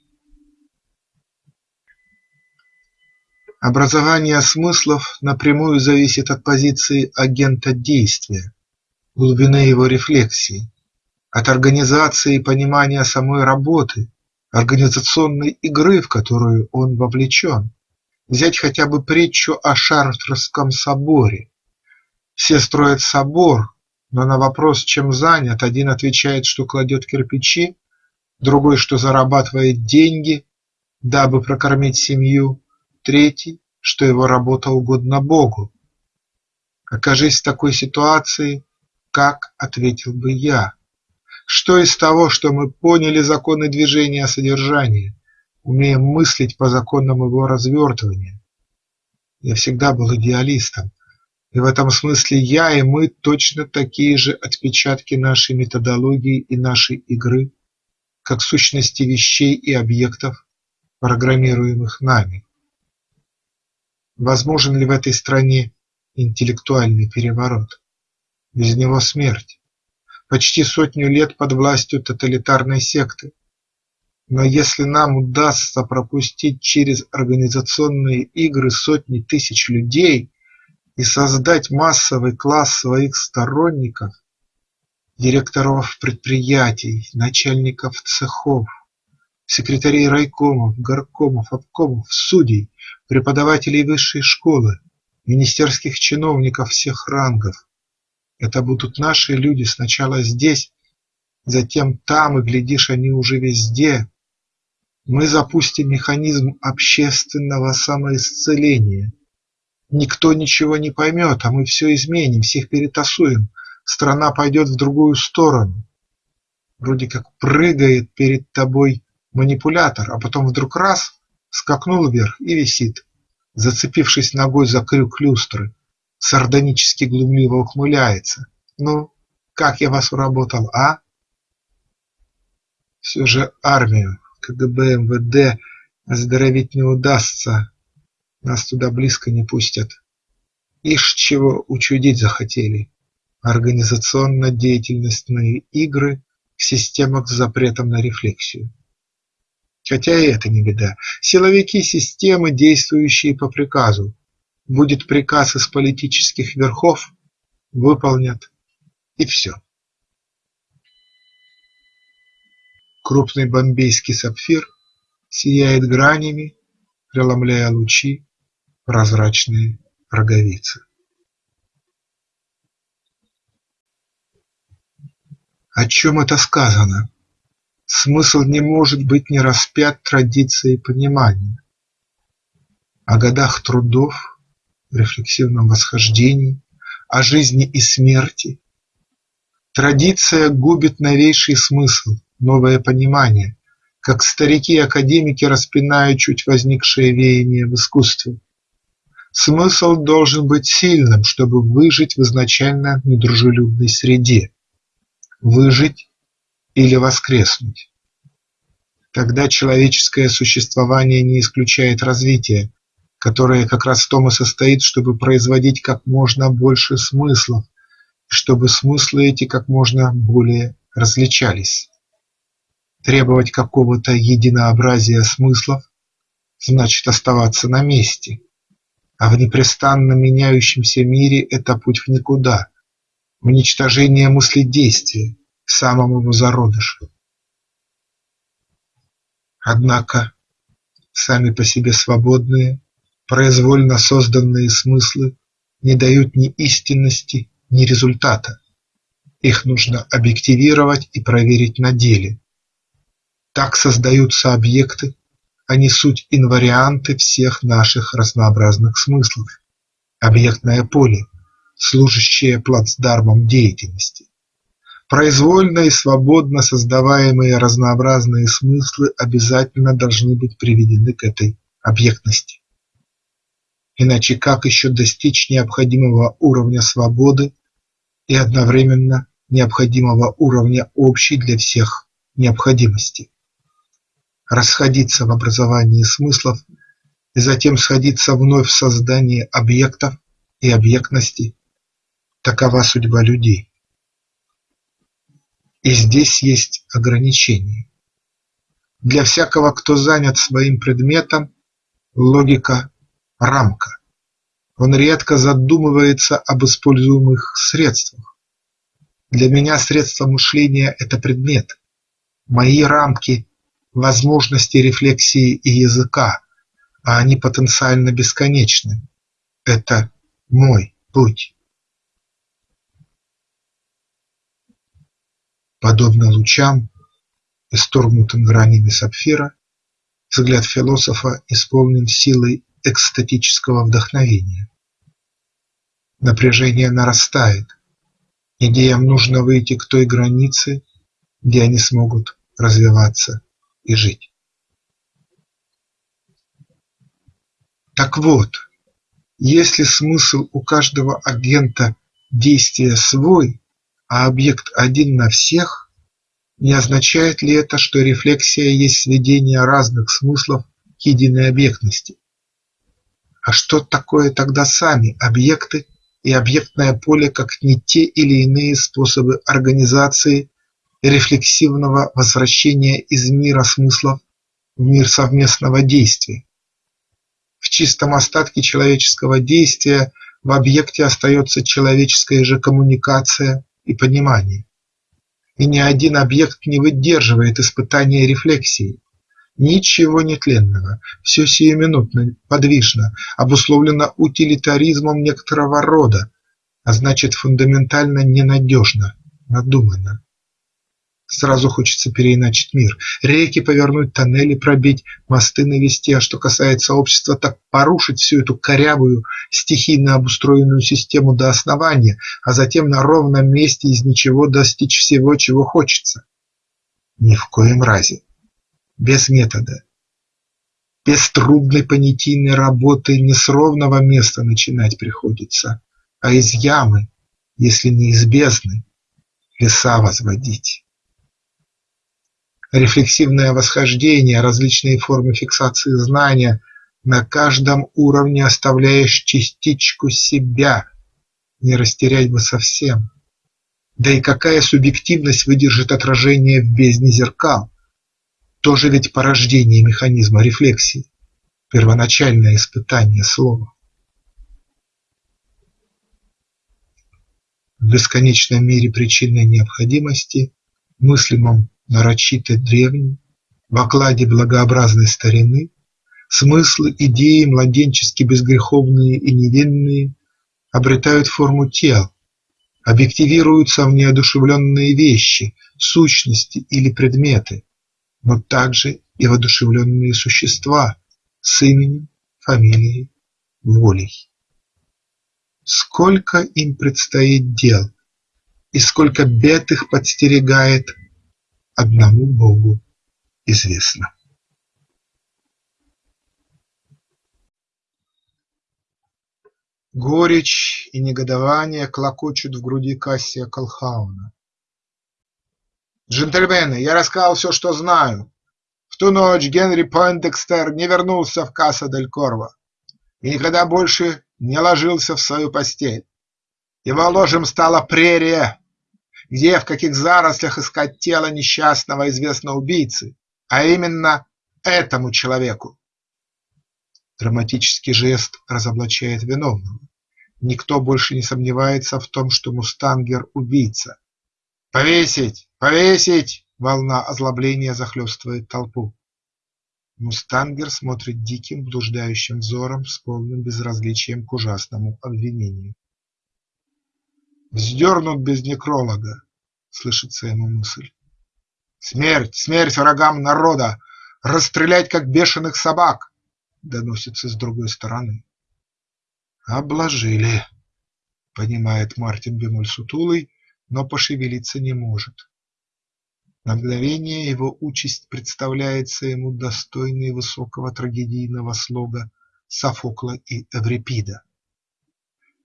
Образование смыслов напрямую зависит от позиции агента действия, глубины его рефлексии, от организации и понимания самой работы, организационной игры, в которую он вовлечен. Взять хотя бы притчу о Шартрском соборе. Все строят собор, но на вопрос, чем занят, один отвечает, что кладет кирпичи, другой, что зарабатывает деньги, дабы прокормить семью, третий, что его работа угодна Богу. Окажись в такой ситуации, как ответил бы я? Что из того, что мы поняли законы движения содержания, умеем мыслить по законам его развертывания? Я всегда был идеалистом, и в этом смысле я и мы точно такие же отпечатки нашей методологии и нашей игры, как сущности вещей и объектов, программируемых нами. Возможен ли в этой стране интеллектуальный переворот? Без него смерть. Почти сотню лет под властью тоталитарной секты. Но если нам удастся пропустить через организационные игры сотни тысяч людей и создать массовый класс своих сторонников, директоров предприятий, начальников цехов, секретарей райкомов, горкомов, обкомов, судей, преподавателей высшей школы, министерских чиновников всех рангов. Это будут наши люди сначала здесь, затем там, и, глядишь, они уже везде. Мы запустим механизм общественного самоисцеления. Никто ничего не поймет, а мы все изменим, всех перетасуем, страна пойдет в другую сторону. Вроде как прыгает перед тобой манипулятор, а потом вдруг раз – скакнул вверх и висит, зацепившись ногой за крюк люстры, сардонически глумливо ухмыляется. Ну, как я вас уработал, а? Все же армию, КГБ, МВД оздоровить не удастся, нас туда близко не пустят. Ишь чего учудить захотели. Организационно-деятельностные игры в системах с запретом на рефлексию. Хотя и это не беда. Силовики системы, действующие по приказу. Будет приказ из политических верхов, выполнят и все. Крупный бомбейский сапфир сияет гранями, преломляя лучи прозрачные роговицы. О чем это сказано? Смысл не может быть не распят традицией понимания. О годах трудов, рефлексивном восхождении, о жизни и смерти. Традиция губит новейший смысл, новое понимание, как старики-академики распинают чуть возникшее веяние в искусстве. Смысл должен быть сильным, чтобы выжить в изначально недружелюбной среде. Выжить или воскреснуть. Тогда человеческое существование не исключает развития, которое как раз в том и состоит, чтобы производить как можно больше смыслов, чтобы смыслы эти как можно более различались. Требовать какого-то единообразия смыслов значит оставаться на месте, а в непрестанно меняющемся мире это путь в никуда, в уничтожение мыследействия, самому зародышу. Однако сами по себе свободные, произвольно созданные смыслы не дают ни истинности, ни результата. Их нужно объективировать и проверить на деле. Так создаются объекты, они суть инварианты всех наших разнообразных смыслов, объектное поле, служащее плацдармом деятельности. Произвольно и свободно создаваемые разнообразные смыслы обязательно должны быть приведены к этой объектности. Иначе как еще достичь необходимого уровня свободы и одновременно необходимого уровня общей для всех необходимости? Расходиться в образовании смыслов и затем сходиться вновь в создании объектов и объектности – такова судьба людей. И здесь есть ограничения. Для всякого, кто занят своим предметом, логика – рамка. Он редко задумывается об используемых средствах. Для меня средство мышления – это предмет. Мои рамки – возможности рефлексии и языка, а они потенциально бесконечны. Это мой путь. Подобно лучам, исторгнутым гранями сапфира, взгляд философа исполнен силой экстатического вдохновения. Напряжение нарастает. Идеям нужно выйти к той границе, где они смогут развиваться и жить. Так вот, если смысл у каждого агента действия свой, а объект один на всех, не означает ли это, что рефлексия есть сведение разных смыслов к единой объектности? А что такое тогда сами объекты и объектное поле как не те или иные способы организации рефлексивного возвращения из мира смыслов в мир совместного действия? В чистом остатке человеческого действия в объекте остается человеческая же коммуникация и понимание. И ни один объект не выдерживает испытания рефлексии. Ничего нетленного, все сиюминутно, подвижно, обусловлено утилитаризмом некоторого рода, а значит фундаментально ненадежно, надуманно. Сразу хочется переиначить мир, реки повернуть, тоннели пробить, мосты навести, а что касается общества, так порушить всю эту корявую, стихийно обустроенную систему до основания, а затем на ровном месте из ничего достичь всего, чего хочется. Ни в коем разе. Без метода. Без трудной понятийной работы не с ровного места начинать приходится, а из ямы, если не из бездны, леса возводить рефлексивное восхождение, различные формы фиксации знания, на каждом уровне оставляешь частичку себя, не растерять бы совсем. Да и какая субъективность выдержит отражение в бездне зеркал? Тоже ведь порождение механизма рефлексии, первоначальное испытание слова. В бесконечном мире причинной необходимости, мыслимом нарочито древний, в окладе благообразной старины, смыслы, идеи младенчески безгреховные и невинные обретают форму тел, объективируются в неодушевленные вещи, сущности или предметы, но также и воодушевленные существа с именем, фамилией, волей. Сколько им предстоит дел, и сколько бед их подстерегает одному Богу известно. Горечь и негодование клокочут в груди Кассия Колхауна. «Джентльмены, я рассказал все, что знаю. В ту ночь Генри Пойндекстер не вернулся в Касса-дель-Корво и никогда больше не ложился в свою постель. Его ложем стала прерия, где, в каких зарослях искать тело несчастного известного убийцы, а именно этому человеку. Драматический жест разоблачает виновного. Никто больше не сомневается в том, что Мустангер – убийца. «Повесить! Повесить!» – волна озлобления захлестывает толпу. Мустангер смотрит диким, блуждающим взором с полным безразличием к ужасному обвинению. Вздернут без некролога, слышится ему мысль. Смерть, смерть врагам народа, расстрелять как бешеных собак, доносится с другой стороны. Обложили, понимает Мартин Бемоль сутулый, но пошевелиться не может. На мгновение его участь представляется ему достойной высокого трагедийного слога Софокла и Эврипида.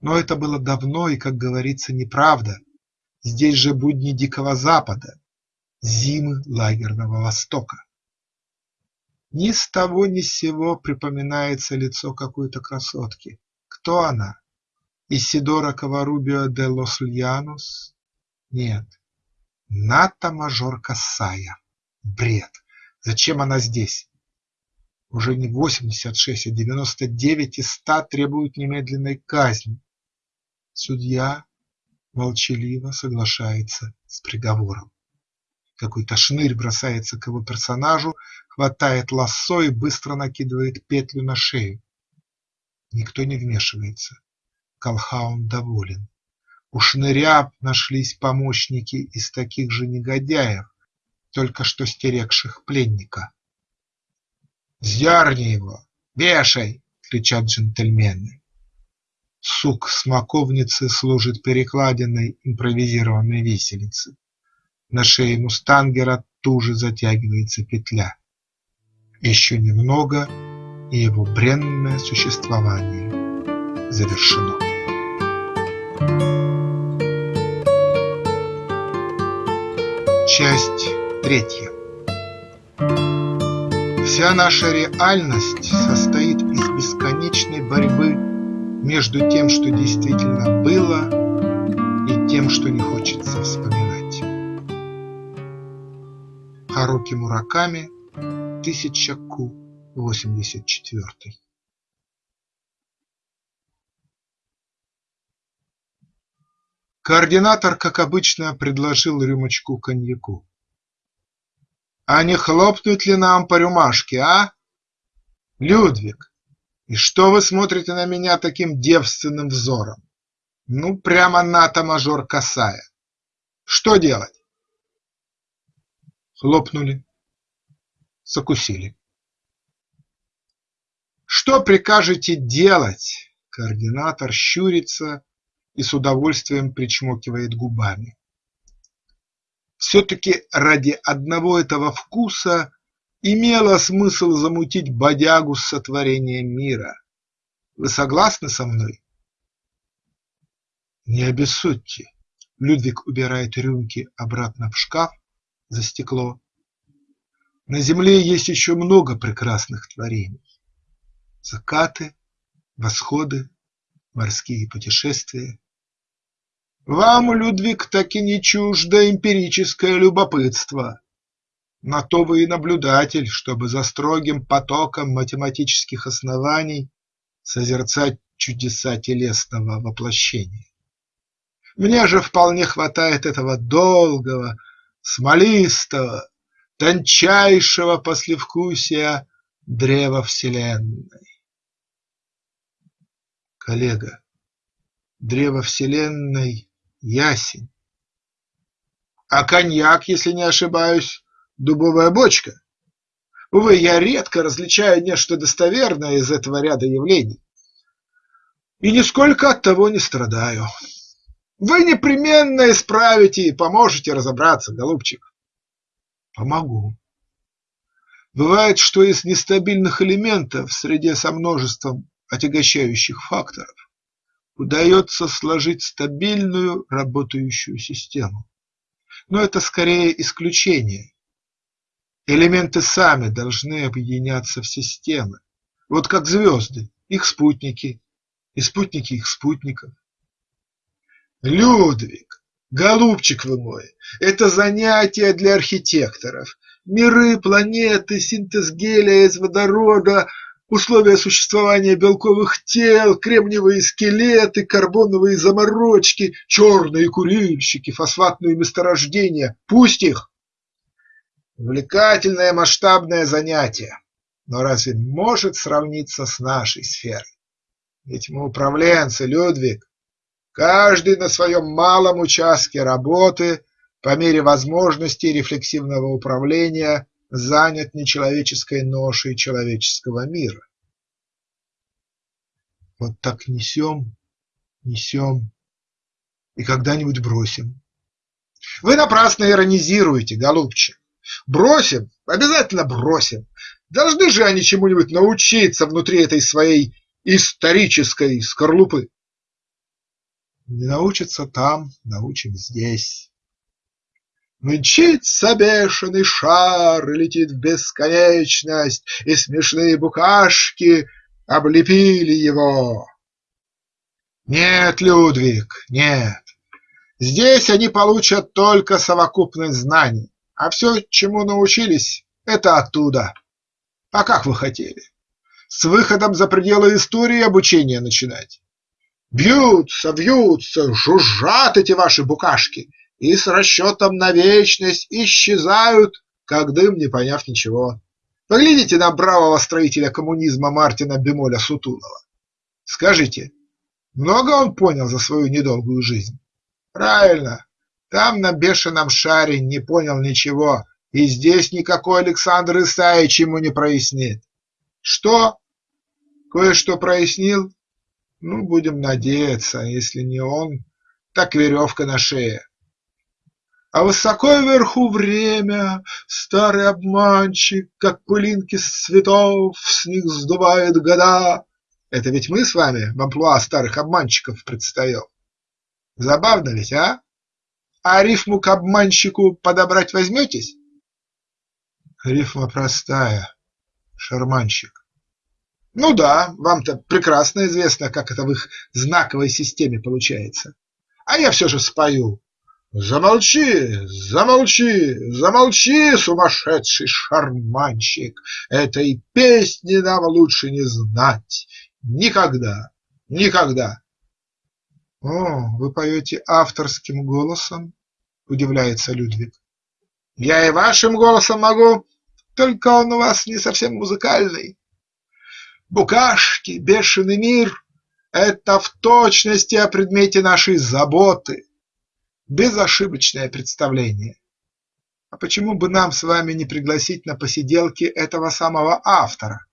Но это было давно и, как говорится, неправда. Здесь же будни Дикого Запада, зимы лагерного Востока. Ни с того ни с сего припоминается лицо какой-то красотки. Кто она? Исидора Каварубио де лос Льянус? Нет. Ната Мажор Кассая. Бред. Зачем она здесь? Уже не восемьдесят шесть, а девяносто девять из ста требуют немедленной казни. Судья молчаливо соглашается с приговором. Какой-то шнырь бросается к его персонажу, хватает лассо и быстро накидывает петлю на шею. Никто не вмешивается. Колхаун доволен. У шныря нашлись помощники из таких же негодяев, только что стерегших пленника. «Сдерни его! Вешай!» – кричат джентльмены. Сук смоковницы служит перекладиной импровизированной виселицы. На шее мустангера туже затягивается петля. Еще немного, и его бренное существование завершено. Часть третья. Вся наша реальность состоит из бесконечной борьбы между тем, что действительно было, и тем, что не хочется вспоминать. Харуки Мураками, 1000 Ку, 84 Координатор, как обычно, предложил рюмочку коньяку. «А не хлопнуть ли нам по рюмашке, а? Людвиг, и что вы смотрите на меня таким девственным взором? Ну, прямо НАТО-мажор косая. Что делать?» Хлопнули, закусили. «Что прикажете делать?» Координатор щурится и с удовольствием причмокивает губами. Все-таки ради одного этого вкуса имело смысл замутить бодягу с сотворением мира. Вы согласны со мной? Не обессудьте. Людвиг убирает рюмки обратно в шкаф за стекло. На земле есть еще много прекрасных творений. Закаты, восходы, морские путешествия. Вам, Людвиг, таки не чуждо эмпирическое любопытство. На то вы и наблюдатель, чтобы за строгим потоком математических оснований созерцать чудеса телесного воплощения. Мне же вполне хватает этого долгого, смолистого, тончайшего послевкусия древа Вселенной. Коллега, древо Вселенной – ясень. А коньяк, если не ошибаюсь, дубовая бочка. Увы, я редко различаю нечто достоверное из этого ряда явлений. И нисколько от того не страдаю. Вы непременно исправите и поможете разобраться, голубчик. Помогу. Бывает, что из нестабильных элементов в среде со множеством отягощающих факторов удается сложить стабильную работающую систему. Но это скорее исключение. Элементы сами должны объединяться в системы, вот как звезды, их спутники и спутники их спутников. Людвиг, голубчик вы мой, это занятие для архитекторов. Миры, планеты, синтез гелия из водорода, условия существования белковых тел, кремниевые скелеты, карбоновые заморочки, черные курильщики, фосфатные месторождения. Пусть их! Увлекательное масштабное занятие, но разве может сравниться с нашей сферой? Ведь мы управленцы, Людвиг, каждый на своем малом участке работы по мере возможностей рефлексивного управления занят нечеловеческой ношей человеческого мира. Вот так несем, несем и когда-нибудь бросим. Вы напрасно иронизируете, голубчик. Бросим, обязательно бросим. Должны же они чему-нибудь научиться внутри этой своей исторической скорлупы. Не научатся там, научим здесь. Мчится бешеный шар, летит в бесконечность, И смешные букашки облепили его. Нет, Людвиг, нет. Здесь они получат только совокупность знаний, а все, чему научились, это оттуда. А как вы хотели? С выходом за пределы истории обучение начинать? Бьются, бьются, жужжат эти ваши букашки и с расчетом на вечность исчезают, как дым, не поняв ничего. Поглядите на бравого строителя коммунизма Мартина Бемоля Сутулова. Скажите, много он понял за свою недолгую жизнь? Правильно, там на бешеном шаре не понял ничего, и здесь никакой Александр Исаевич ему не прояснит. Что? Кое-что прояснил? Ну, будем надеяться, если не он, так веревка на шее. А высоко вверху время, старый обманщик, Как пылинки с цветов с них сдувает года. Это ведь мы с вами в амплуа старых обманщиков предстаем. Забавно ведь, а? А рифму к обманщику подобрать возьметесь? Рифма простая. Шарманщик. Ну да, вам-то прекрасно известно, как это в их знаковой системе получается. А я все же спою. Замолчи, замолчи, замолчи, сумасшедший шарманщик, Этой песни нам лучше не знать. Никогда, никогда. О, вы поете авторским голосом? Удивляется Людвиг. Я и вашим голосом могу, только он у вас не совсем музыкальный. Букашки, бешеный мир – это в точности о предмете нашей заботы, безошибочное представление. А почему бы нам с вами не пригласить на посиделки этого самого автора?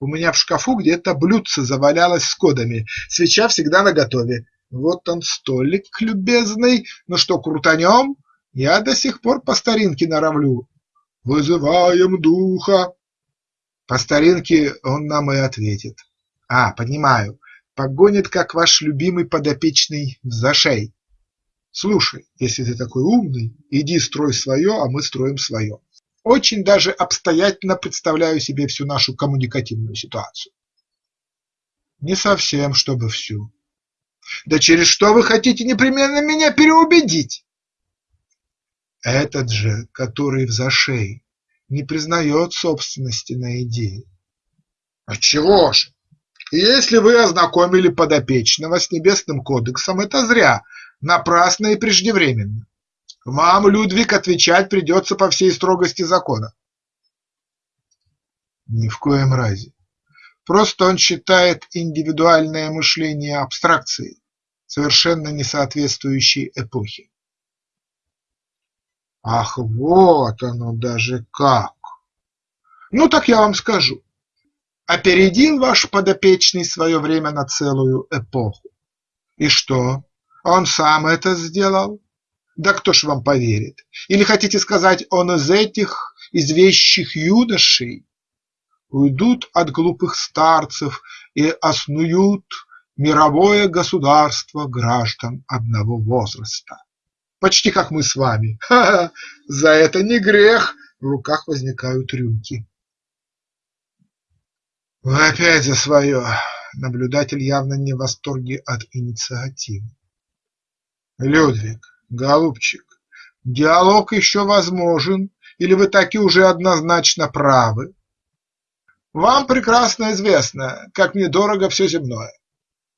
У меня в шкафу где-то блюдце завалялось с кодами, свеча всегда наготове. Вот он столик любезный, ну что, крутанем? Я до сих пор по старинке норовлю. Вызываем духа, по старинке он нам и ответит. А, понимаю, погонит, как ваш любимый подопечный в зашей. Слушай, если ты такой умный, иди строй свое, а мы строим свое. Очень даже обстоятельно представляю себе всю нашу коммуникативную ситуацию. Не совсем, чтобы всю. Да через что вы хотите непременно меня переубедить? Этот же, который в зашей, не признает собственности на идеи. Отчего же? Если вы ознакомили подопечного с Небесным кодексом, это зря, напрасно и преждевременно. Вам, Людвиг, отвечать придется по всей строгости закона. Ни в коем разе. Просто он считает индивидуальное мышление абстракцией, совершенно не соответствующей эпохе. Ах, вот оно даже как! Ну так я вам скажу. Опередил ваш подопечный свое время на целую эпоху. И что, он сам это сделал? Да кто ж вам поверит? Или хотите сказать, он из этих извещих юношей? Уйдут от глупых старцев и основют мировое государство граждан одного возраста почти как мы с вами. Ха-ха, за это не грех. В руках возникают рюмки. Вы опять за свое. Наблюдатель явно не в восторге от инициативы. Людвиг, голубчик, диалог еще возможен, или вы таки уже однозначно правы? Вам прекрасно известно, как мне дорого все земное.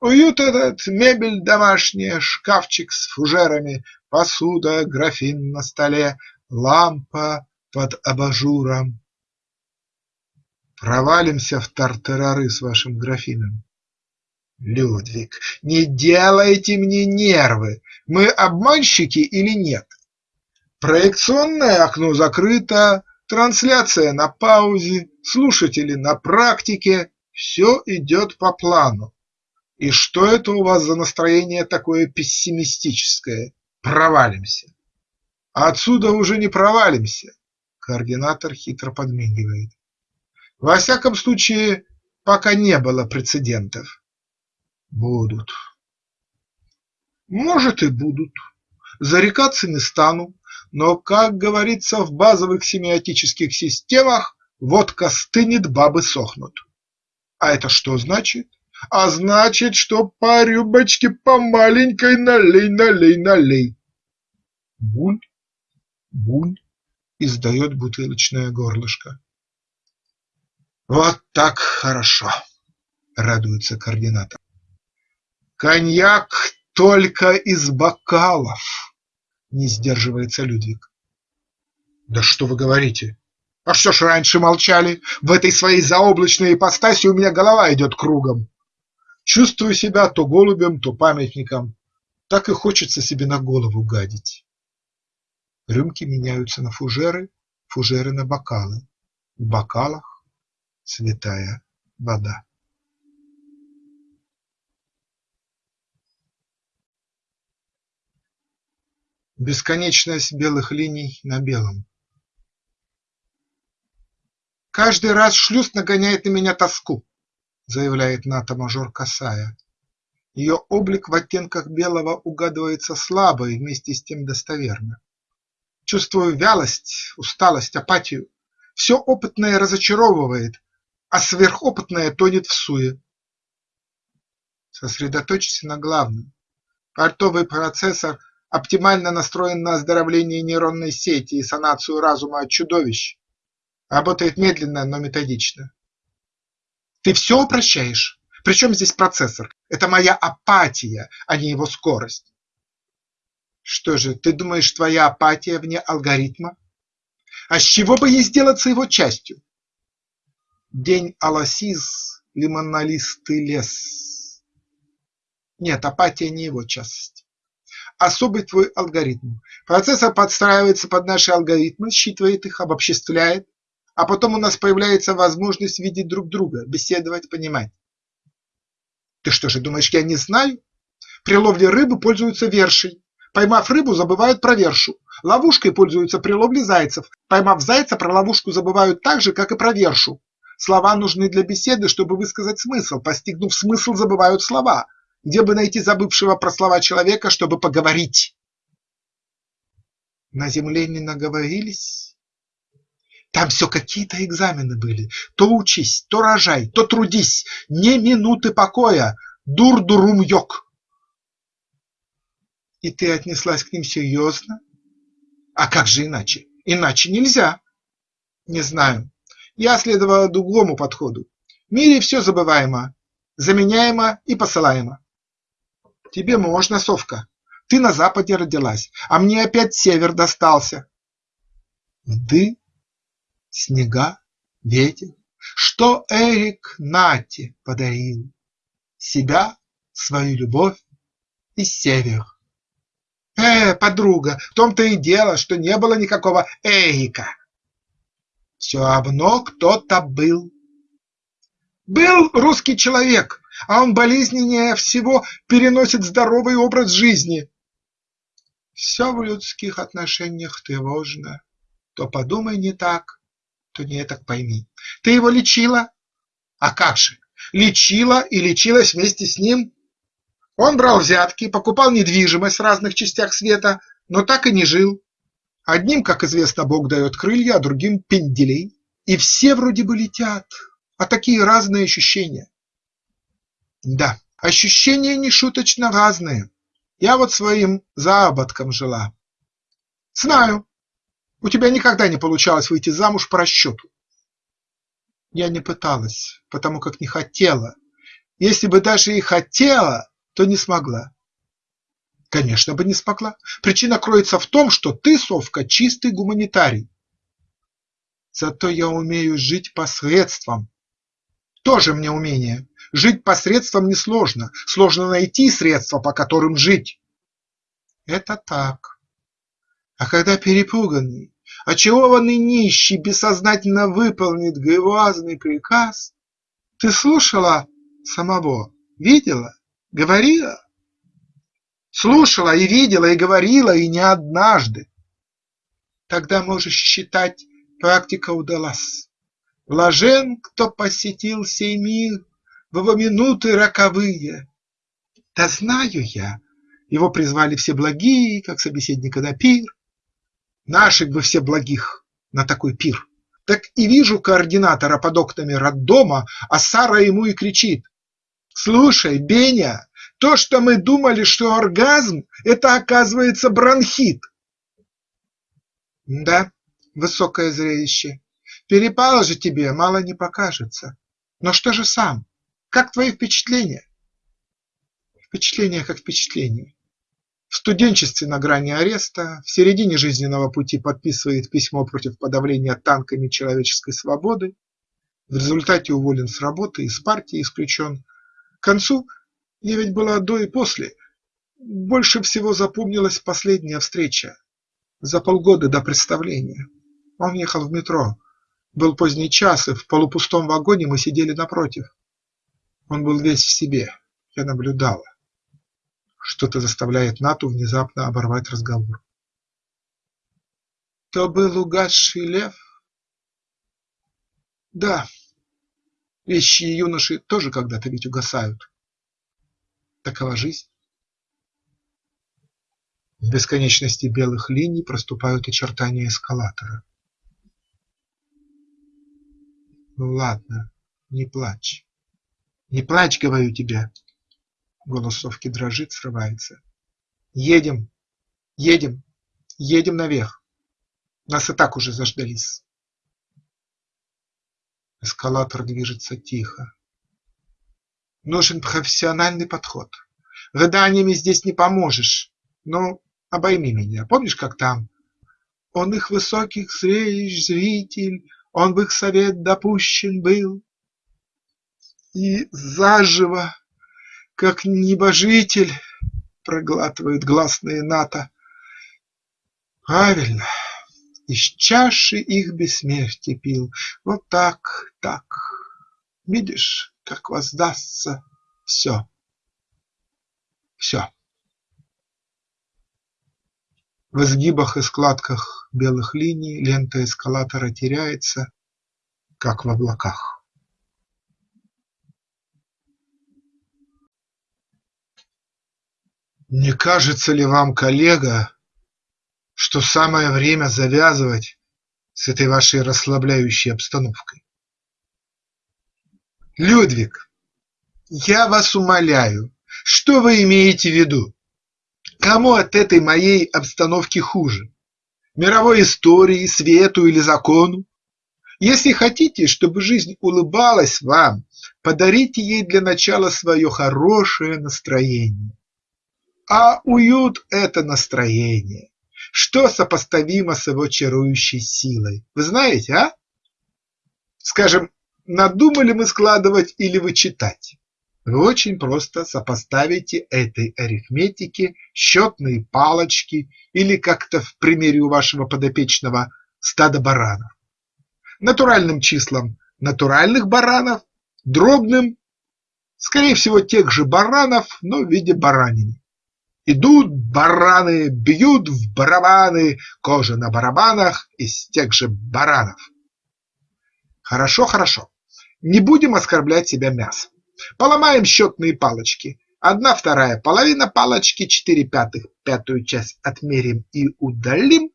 Уют этот, мебель домашняя, шкафчик с фужерами, посуда, графин на столе, лампа под абажуром. Провалимся в тартарары с вашим графином. Людвиг, не делайте мне нервы, мы обманщики или нет? Проекционное окно закрыто, трансляция на паузе, слушатели на практике, все идет по плану. И что это у вас за настроение такое пессимистическое? провалимся. А отсюда уже не провалимся. Координатор хитро подмигивает. Во всяком случае, пока не было прецедентов. Будут. Может и будут. Зарекаться не стану, но, как говорится в базовых семиотических системах, водка стынет, бабы сохнут. А это что значит? А значит, что по рюмочке по маленькой налей, налей, налей. Буль, буль, издает бутылочное горлышко. Вот так хорошо, радуется координатор. Коньяк только из бокалов, не сдерживается Людвиг. Да что вы говорите? А что ж раньше молчали? В этой своей заоблачной ипостаси у меня голова идет кругом. Чувствую себя то голубем, то памятником. Так и хочется себе на голову гадить. Рюмки меняются на фужеры, фужеры на бокалы. В бокалах святая вода. Бесконечность белых линий на белом. Каждый раз шлюз нагоняет на меня тоску, заявляет НАТО-мажор Касая. Ее облик в оттенках белого угадывается слабо и вместе с тем достоверно. Чувствую вялость, усталость, апатию. Все опытное разочаровывает, а сверхопытное тонет в суе. Сосредоточься на главном. Портовый процессор оптимально настроен на оздоровление нейронной сети и санацию разума от чудовищ. Работает медленно, но методично. Ты все упрощаешь. Причем здесь процессор? Это моя апатия, а не его скорость. Что же, ты думаешь, твоя апатия вне алгоритма? А с чего бы ей сделаться его частью? День Аласиз, лимонолистый лес. Нет, апатия не его часть. Особый твой алгоритм. Процессор подстраивается под наши алгоритмы, считывает их, обобществляет, а потом у нас появляется возможность видеть друг друга, беседовать, понимать. Ты что же, думаешь, я не знаю? При ловле рыбы пользуются вершей. Поймав рыбу, забывают про вершу. Ловушкой пользуются при ловле зайцев. Поймав зайца, про ловушку забывают так же, как и про вершу. Слова нужны для беседы, чтобы высказать смысл. Постигнув смысл, забывают слова. Где бы найти забывшего про слова человека, чтобы поговорить? На земле не наговорились? Там все какие-то экзамены были. То учись, то рожай, то трудись. Не минуты покоя. Дур-дурум-йог. И ты отнеслась к ним серьезно? А как же иначе? Иначе нельзя. Не знаю. Я следовала другому подходу. В мире все забываемо, заменяемо и посылаемо. Тебе можно, совка. Ты на западе родилась, а мне опять север достался. Ты снега, ветер, Что Эрик Нате подарил, Себя, свою любовь и север. Э, подруга, в том-то и дело, что не было никакого Эрика. Все равно кто-то был. Был русский человек, а он болезненнее всего переносит здоровый образ жизни. Все в людских отношениях тревожно. То подумай не так, то не так пойми. Ты его лечила? А как же, лечила и лечилась вместе с ним. Он брал взятки, покупал недвижимость в разных частях света, но так и не жил. Одним, как известно, Бог дает крылья, а другим – пенделей. И все вроде бы летят, а такие разные ощущения. Да, ощущения нешуточно разные. Я вот своим заработком жила. Знаю, у тебя никогда не получалось выйти замуж по расчету. Я не пыталась, потому как не хотела. Если бы даже и хотела, то не смогла. Конечно бы не смогла. Причина кроется в том, что ты, совка, чистый гуманитарий. Зато я умею жить посредством. Тоже мне умение. Жить посредством несложно. Сложно найти средства, по которым жить. Это так. А когда перепуганный, очарованный нищий бессознательно выполнит грязный приказ, ты слушала самого, видела, говорила? Слушала и видела, и говорила, и не однажды. Тогда можешь считать, практика удалась. Блажен, кто посетил сей мир в его минуты роковые. Да знаю я, его призвали все благие, как собеседника на пир. Наших бы все благих на такой пир. Так и вижу координатора под окнами роддома, а Сара ему и кричит. Слушай, Беня, то, что мы думали, что оргазм, это оказывается бронхит. Да, высокое зрелище. Перепало же тебе, мало не покажется. Но что же сам? Как твои впечатления? Впечатление как впечатление. В студенчестве на грани ареста, в середине жизненного пути подписывает письмо против подавления танками человеческой свободы, в результате уволен с работы, из партии исключен. К концу я ведь была до и после. Больше всего запомнилась последняя встреча. За полгода до представления. Он ехал в метро. Был поздний час, и в полупустом вагоне мы сидели напротив. Он был весь в себе. Я наблюдала. Что-то заставляет Нату внезапно оборвать разговор. То был угасший лев? Да. Вещие юноши тоже когда-то ведь угасают. Такова жизнь. В бесконечности белых линий проступают очертания эскалатора. Ну ладно, не плачь. Не плачь, говорю тебе. Голос Совки дрожит, срывается. Едем, едем, едем наверх. Нас и так уже заждались. Эскалатор движется тихо. Нужен профессиональный подход. Рыданиями здесь не поможешь. Но обойми меня. Помнишь, как там? Он их высоких зрелищ зритель, Он в их совет допущен был. И заживо, как небожитель, Проглатывает гласные НАТО. Правильно, из чаши их бессмертия пил. Вот так, так. Видишь, как воздастся все. Все. В изгибах и складках белых линий лента эскалатора теряется, как в облаках. Не кажется ли вам, коллега, что самое время завязывать с этой вашей расслабляющей обстановкой? Людвиг, я вас умоляю, что вы имеете в виду? Кому от этой моей обстановки хуже? Мировой истории, свету или закону? Если хотите, чтобы жизнь улыбалась вам, подарите ей для начала свое хорошее настроение. А уют – это настроение. Что сопоставимо с его чарующей силой? Вы знаете, а? Скажем, надумали мы складывать или вычитать? Вы очень просто сопоставите этой арифметике счетные палочки или как-то в примере у вашего подопечного стада баранов. Натуральным числам натуральных баранов, дробным, скорее всего, тех же баранов, но в виде баранины. Идут бараны, бьют в барабаны, кожа на барабанах из тех же баранов. Хорошо, хорошо, не будем оскорблять себя мясом. Поломаем счетные палочки. Одна вторая половина палочки, четыре пятых, пятую часть отмерим и удалим.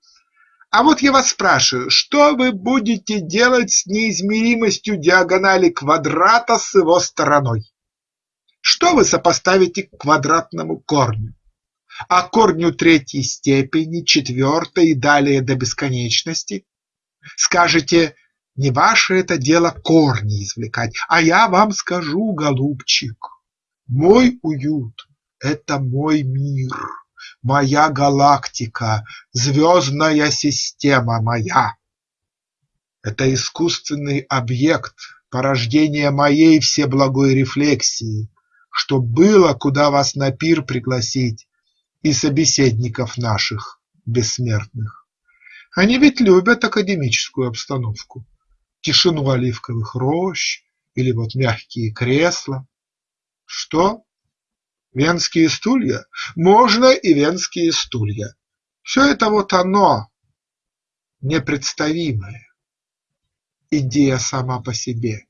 А вот я вас спрашиваю, что вы будете делать с неизмеримостью диагонали квадрата с его стороной? Что вы сопоставите к квадратному корню? А корню третьей степени, четвертой и далее до бесконечности? Скажете, не ваше это дело корни извлекать, а я вам скажу, голубчик, мой уют – это мой мир, моя галактика, звездная система моя. Это искусственный объект, порождение моей всеблагой рефлексии, что было, куда вас на пир пригласить, и собеседников наших бессмертных. Они ведь любят академическую обстановку тишину оливковых рощ или вот мягкие кресла. Что? Венские стулья? Можно и венские стулья. Все это вот оно, непредставимое. Идея сама по себе.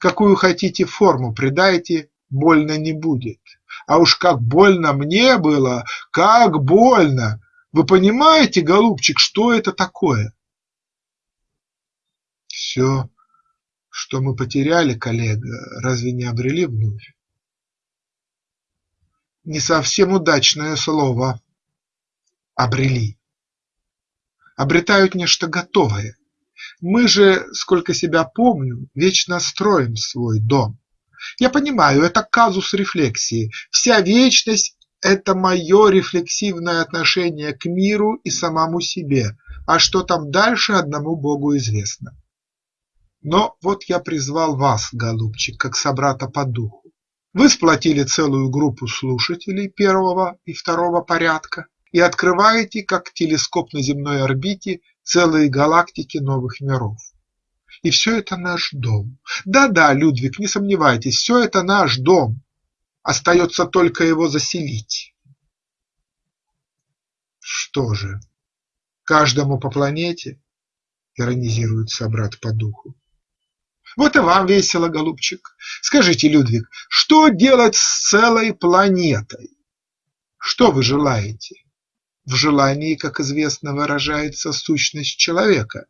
Какую хотите форму придайте, больно не будет. А уж как больно мне было, как больно! Вы понимаете, голубчик, что это такое? Все, что мы потеряли, коллега, разве не обрели вновь? Не совсем удачное слово «обрели». Обретают нечто готовое, Мы же, сколько себя помню, вечно строим свой дом. Я понимаю, это казус рефлексии. Вся вечность – это мое рефлексивное отношение к миру и самому себе, а что там дальше одному Богу известно. Но вот я призвал вас, голубчик, как собрата по духу. Вы сплотили целую группу слушателей первого и второго порядка и открываете, как телескоп на земной орбите, целые галактики новых миров. И все это наш дом. Да-да, Людвиг, не сомневайтесь, все это наш дом. Остается только его заселить. Что же, каждому по планете? Иронизирует собрат по духу. Вот и вам весело, голубчик. Скажите, Людвиг, что делать с целой планетой? Что вы желаете? В желании, как известно, выражается сущность человека,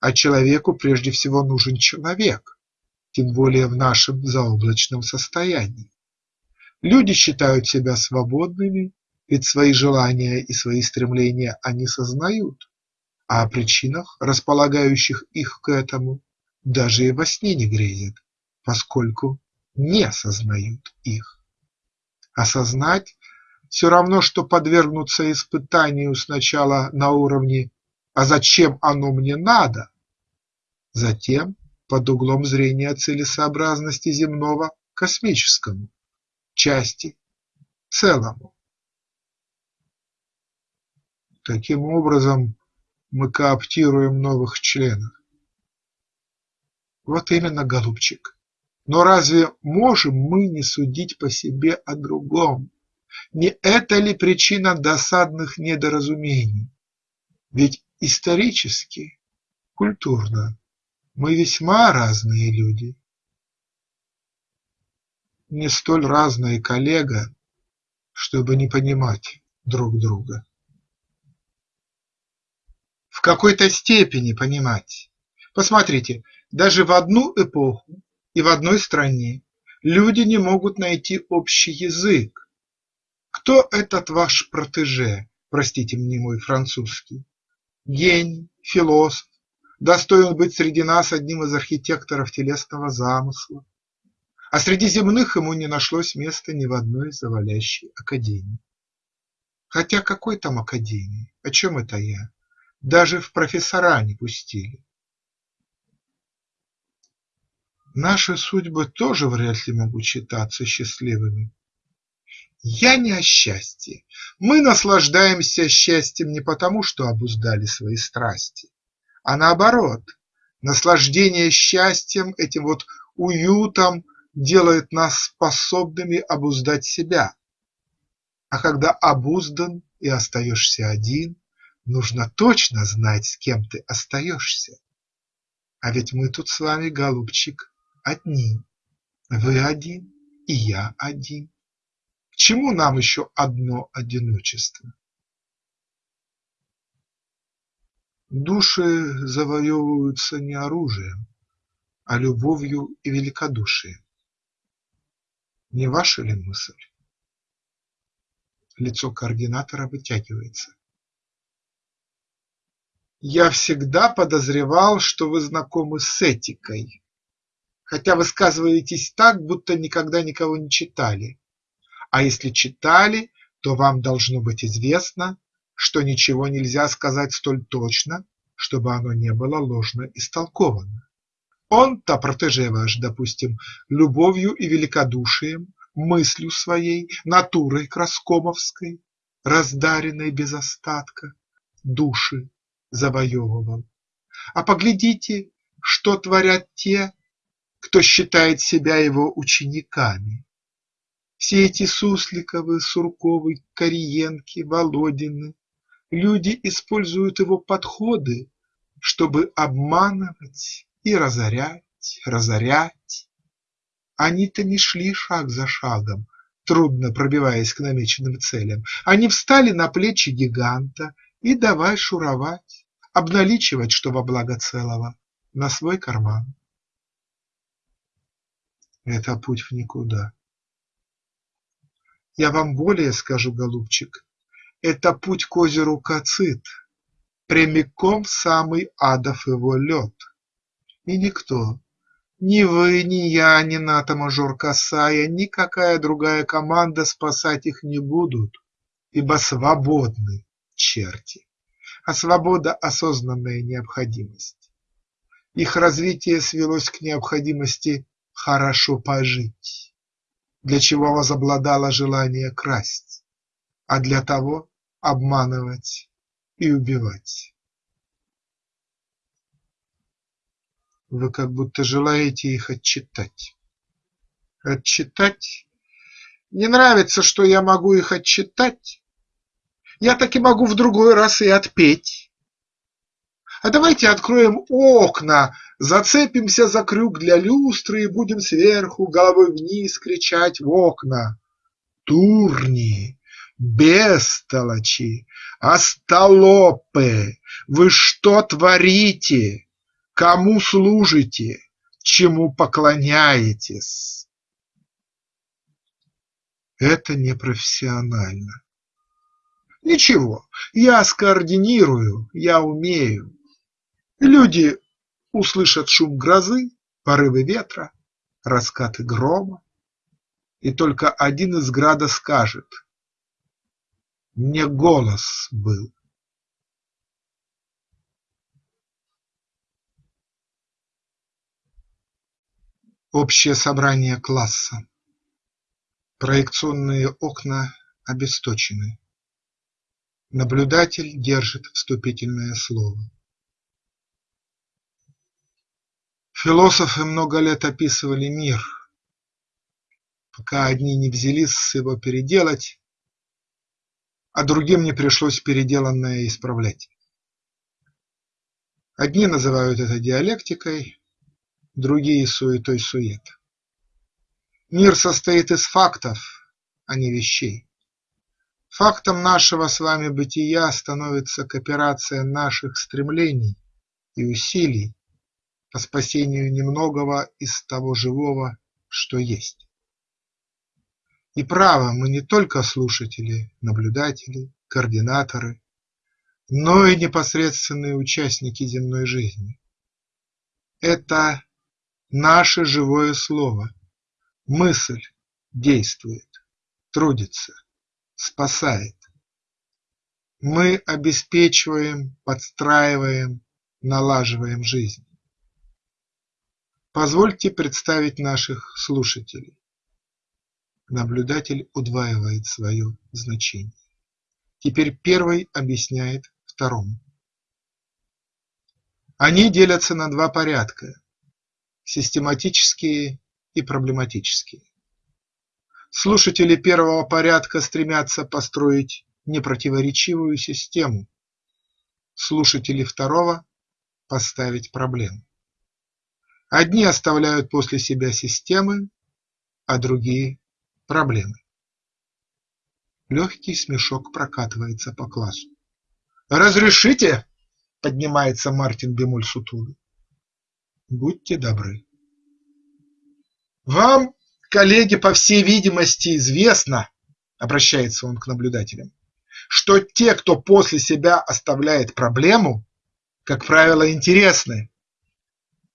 а человеку прежде всего нужен человек, тем более в нашем заоблачном состоянии. Люди считают себя свободными, ведь свои желания и свои стремления они сознают, а о причинах, располагающих их к этому, даже и во сне не грезят, поскольку не сознают их. Осознать все равно, что подвергнуться испытанию сначала на уровне «а зачем оно мне надо?», затем под углом зрения целесообразности земного космическому, части, целому. Таким образом мы кооптируем новых членов. Вот именно, голубчик. Но разве можем мы не судить по себе о другом? Не это ли причина досадных недоразумений? Ведь исторически, культурно мы весьма разные люди. Не столь разные коллега, чтобы не понимать друг друга. В какой-то степени понимать. Посмотрите, даже в одну эпоху и в одной стране люди не могут найти общий язык, кто этот ваш протеже, простите мне мой французский? Гений, философ, достоин быть среди нас одним из архитекторов телесного замысла, а среди земных ему не нашлось места ни в одной завалящей академии. Хотя какой там академии, о чем это я? Даже в профессора не пустили. Наши судьбы тоже вряд ли могут считаться счастливыми. Я не о счастье. Мы наслаждаемся счастьем не потому, что обуздали свои страсти, а наоборот, наслаждение счастьем, этим вот уютом делает нас способными обуздать себя. А когда обуздан и остаешься один, нужно точно знать, с кем ты остаешься. А ведь мы тут с вами, голубчик, одни. Вы один, и я один чему нам еще одно одиночество? Души завоевываются не оружием, а любовью и великодушием. Не ваша ли мысль? Лицо координатора вытягивается. Я всегда подозревал, что вы знакомы с этикой, хотя высказываетесь так, будто никогда никого не читали. А если читали, то вам должно быть известно, что ничего нельзя сказать столь точно, чтобы оно не было ложно истолковано. Он-то, протеже ваш, допустим, любовью и великодушием, мыслью своей, натурой краскомовской, раздаренной без остатка, души завоевывал. А поглядите, что творят те, кто считает себя его учениками. Все эти Сусликовы, Сурковы, Кориенки, Володины – люди используют его подходы, чтобы обманывать и разорять, разорять. Они-то не шли шаг за шагом, трудно пробиваясь к намеченным целям. Они встали на плечи гиганта и давай шуровать, обналичивать, что во благо целого, на свой карман. Это путь в никуда. Я вам более скажу, голубчик, это путь к озеру Кацит, прямиком самый адов его лед. И никто, ни вы, ни я, ни НАТО-мажор Касая, никакая другая команда спасать их не будут, ибо свободны черти, а свобода – осознанная необходимость. Их развитие свелось к необходимости хорошо пожить, для чего возобладало желание красть, а для того обманывать и убивать. Вы как будто желаете их отчитать. Отчитать? Не нравится, что я могу их отчитать? Я таки могу в другой раз и отпеть. А давайте откроем окна, зацепимся за крюк для люстры и будем сверху головой вниз кричать в окна. Турни, бестолочи, остолопы, вы что творите? Кому служите, чему поклоняетесь? Это непрофессионально. Ничего, я скоординирую, я умею. Люди услышат шум грозы, порывы ветра, раскаты грома, и только один из града скажет «Мне голос был». Общее собрание класса. Проекционные окна обесточены. Наблюдатель держит вступительное слово. Философы много лет описывали мир, пока одни не взялись его переделать, а другим не пришлось переделанное исправлять. Одни называют это диалектикой, другие суетой-сует. Мир состоит из фактов, а не вещей. Фактом нашего с вами бытия становится кооперация наших стремлений и усилий по спасению немногого из того живого, что есть. И право, мы не только слушатели, наблюдатели, координаторы, но и непосредственные участники земной жизни. Это Наше живое слово, мысль действует, трудится, спасает. Мы обеспечиваем, подстраиваем, налаживаем жизнь. Позвольте представить наших слушателей. Наблюдатель удваивает свое значение. Теперь первый объясняет второму. Они делятся на два порядка систематические и проблематические. Слушатели первого порядка стремятся построить непротиворечивую систему, слушатели второго – поставить проблему. Одни оставляют после себя системы, а другие – проблемы. Легкий смешок прокатывается по классу. «Разрешите?» – поднимается Мартин Бемуль сутулый. Будьте добры. Вам, коллеги, по всей видимости известно, обращается он к наблюдателям, что те, кто после себя оставляет проблему, как правило, интересны,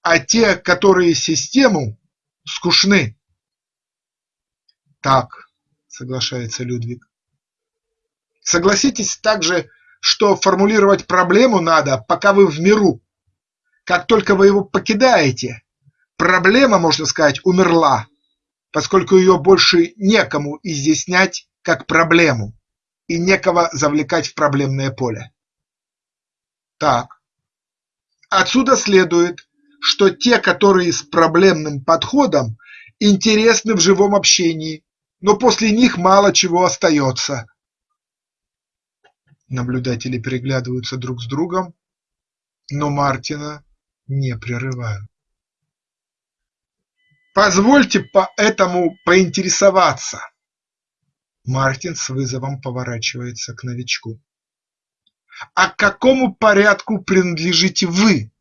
а те, которые систему, скучны. Так, соглашается Людвиг. Согласитесь также, что формулировать проблему надо, пока вы в миру, как только вы его покидаете, проблема, можно сказать, умерла, поскольку ее больше некому изъяснять как проблему и некого завлекать в проблемное поле. Так, отсюда следует, что те, которые с проблемным подходом, интересны в живом общении, но после них мало чего остается. Наблюдатели переглядываются друг с другом, но Мартина не прерываю. Позвольте поэтому поинтересоваться. Мартин с вызовом поворачивается к новичку. А к какому порядку принадлежите вы?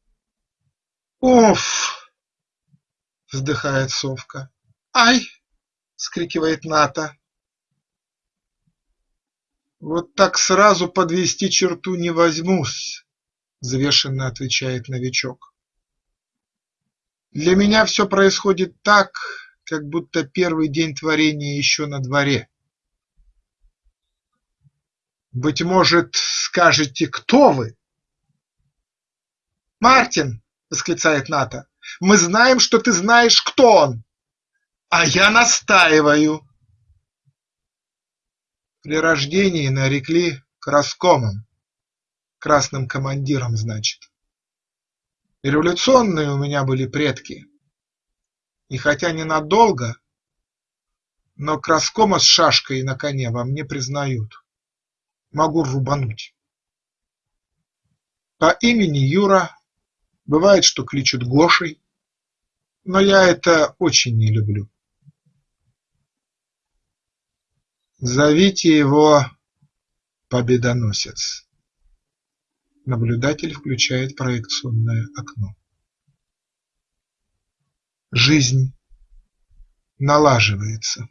Оф! вздыхает совка. Ай! скрикивает Ната. Вот так сразу подвести черту не возьмусь, взвешенно отвечает новичок. Для меня все происходит так, как будто первый день творения еще на дворе. Быть может, скажете, кто вы? Мартин, восклицает Ната, мы знаем, что ты знаешь, кто он. А я настаиваю. При рождении нарекли краскомом, красным командиром, значит. Революционные у меня были предки. И хотя ненадолго, но краскома с шашкой на коне во мне признают. Могу рубануть. По имени Юра, бывает, что кличут Гошей, но я это очень не люблю. Зовите его Победоносец. Наблюдатель включает проекционное окно. Жизнь налаживается.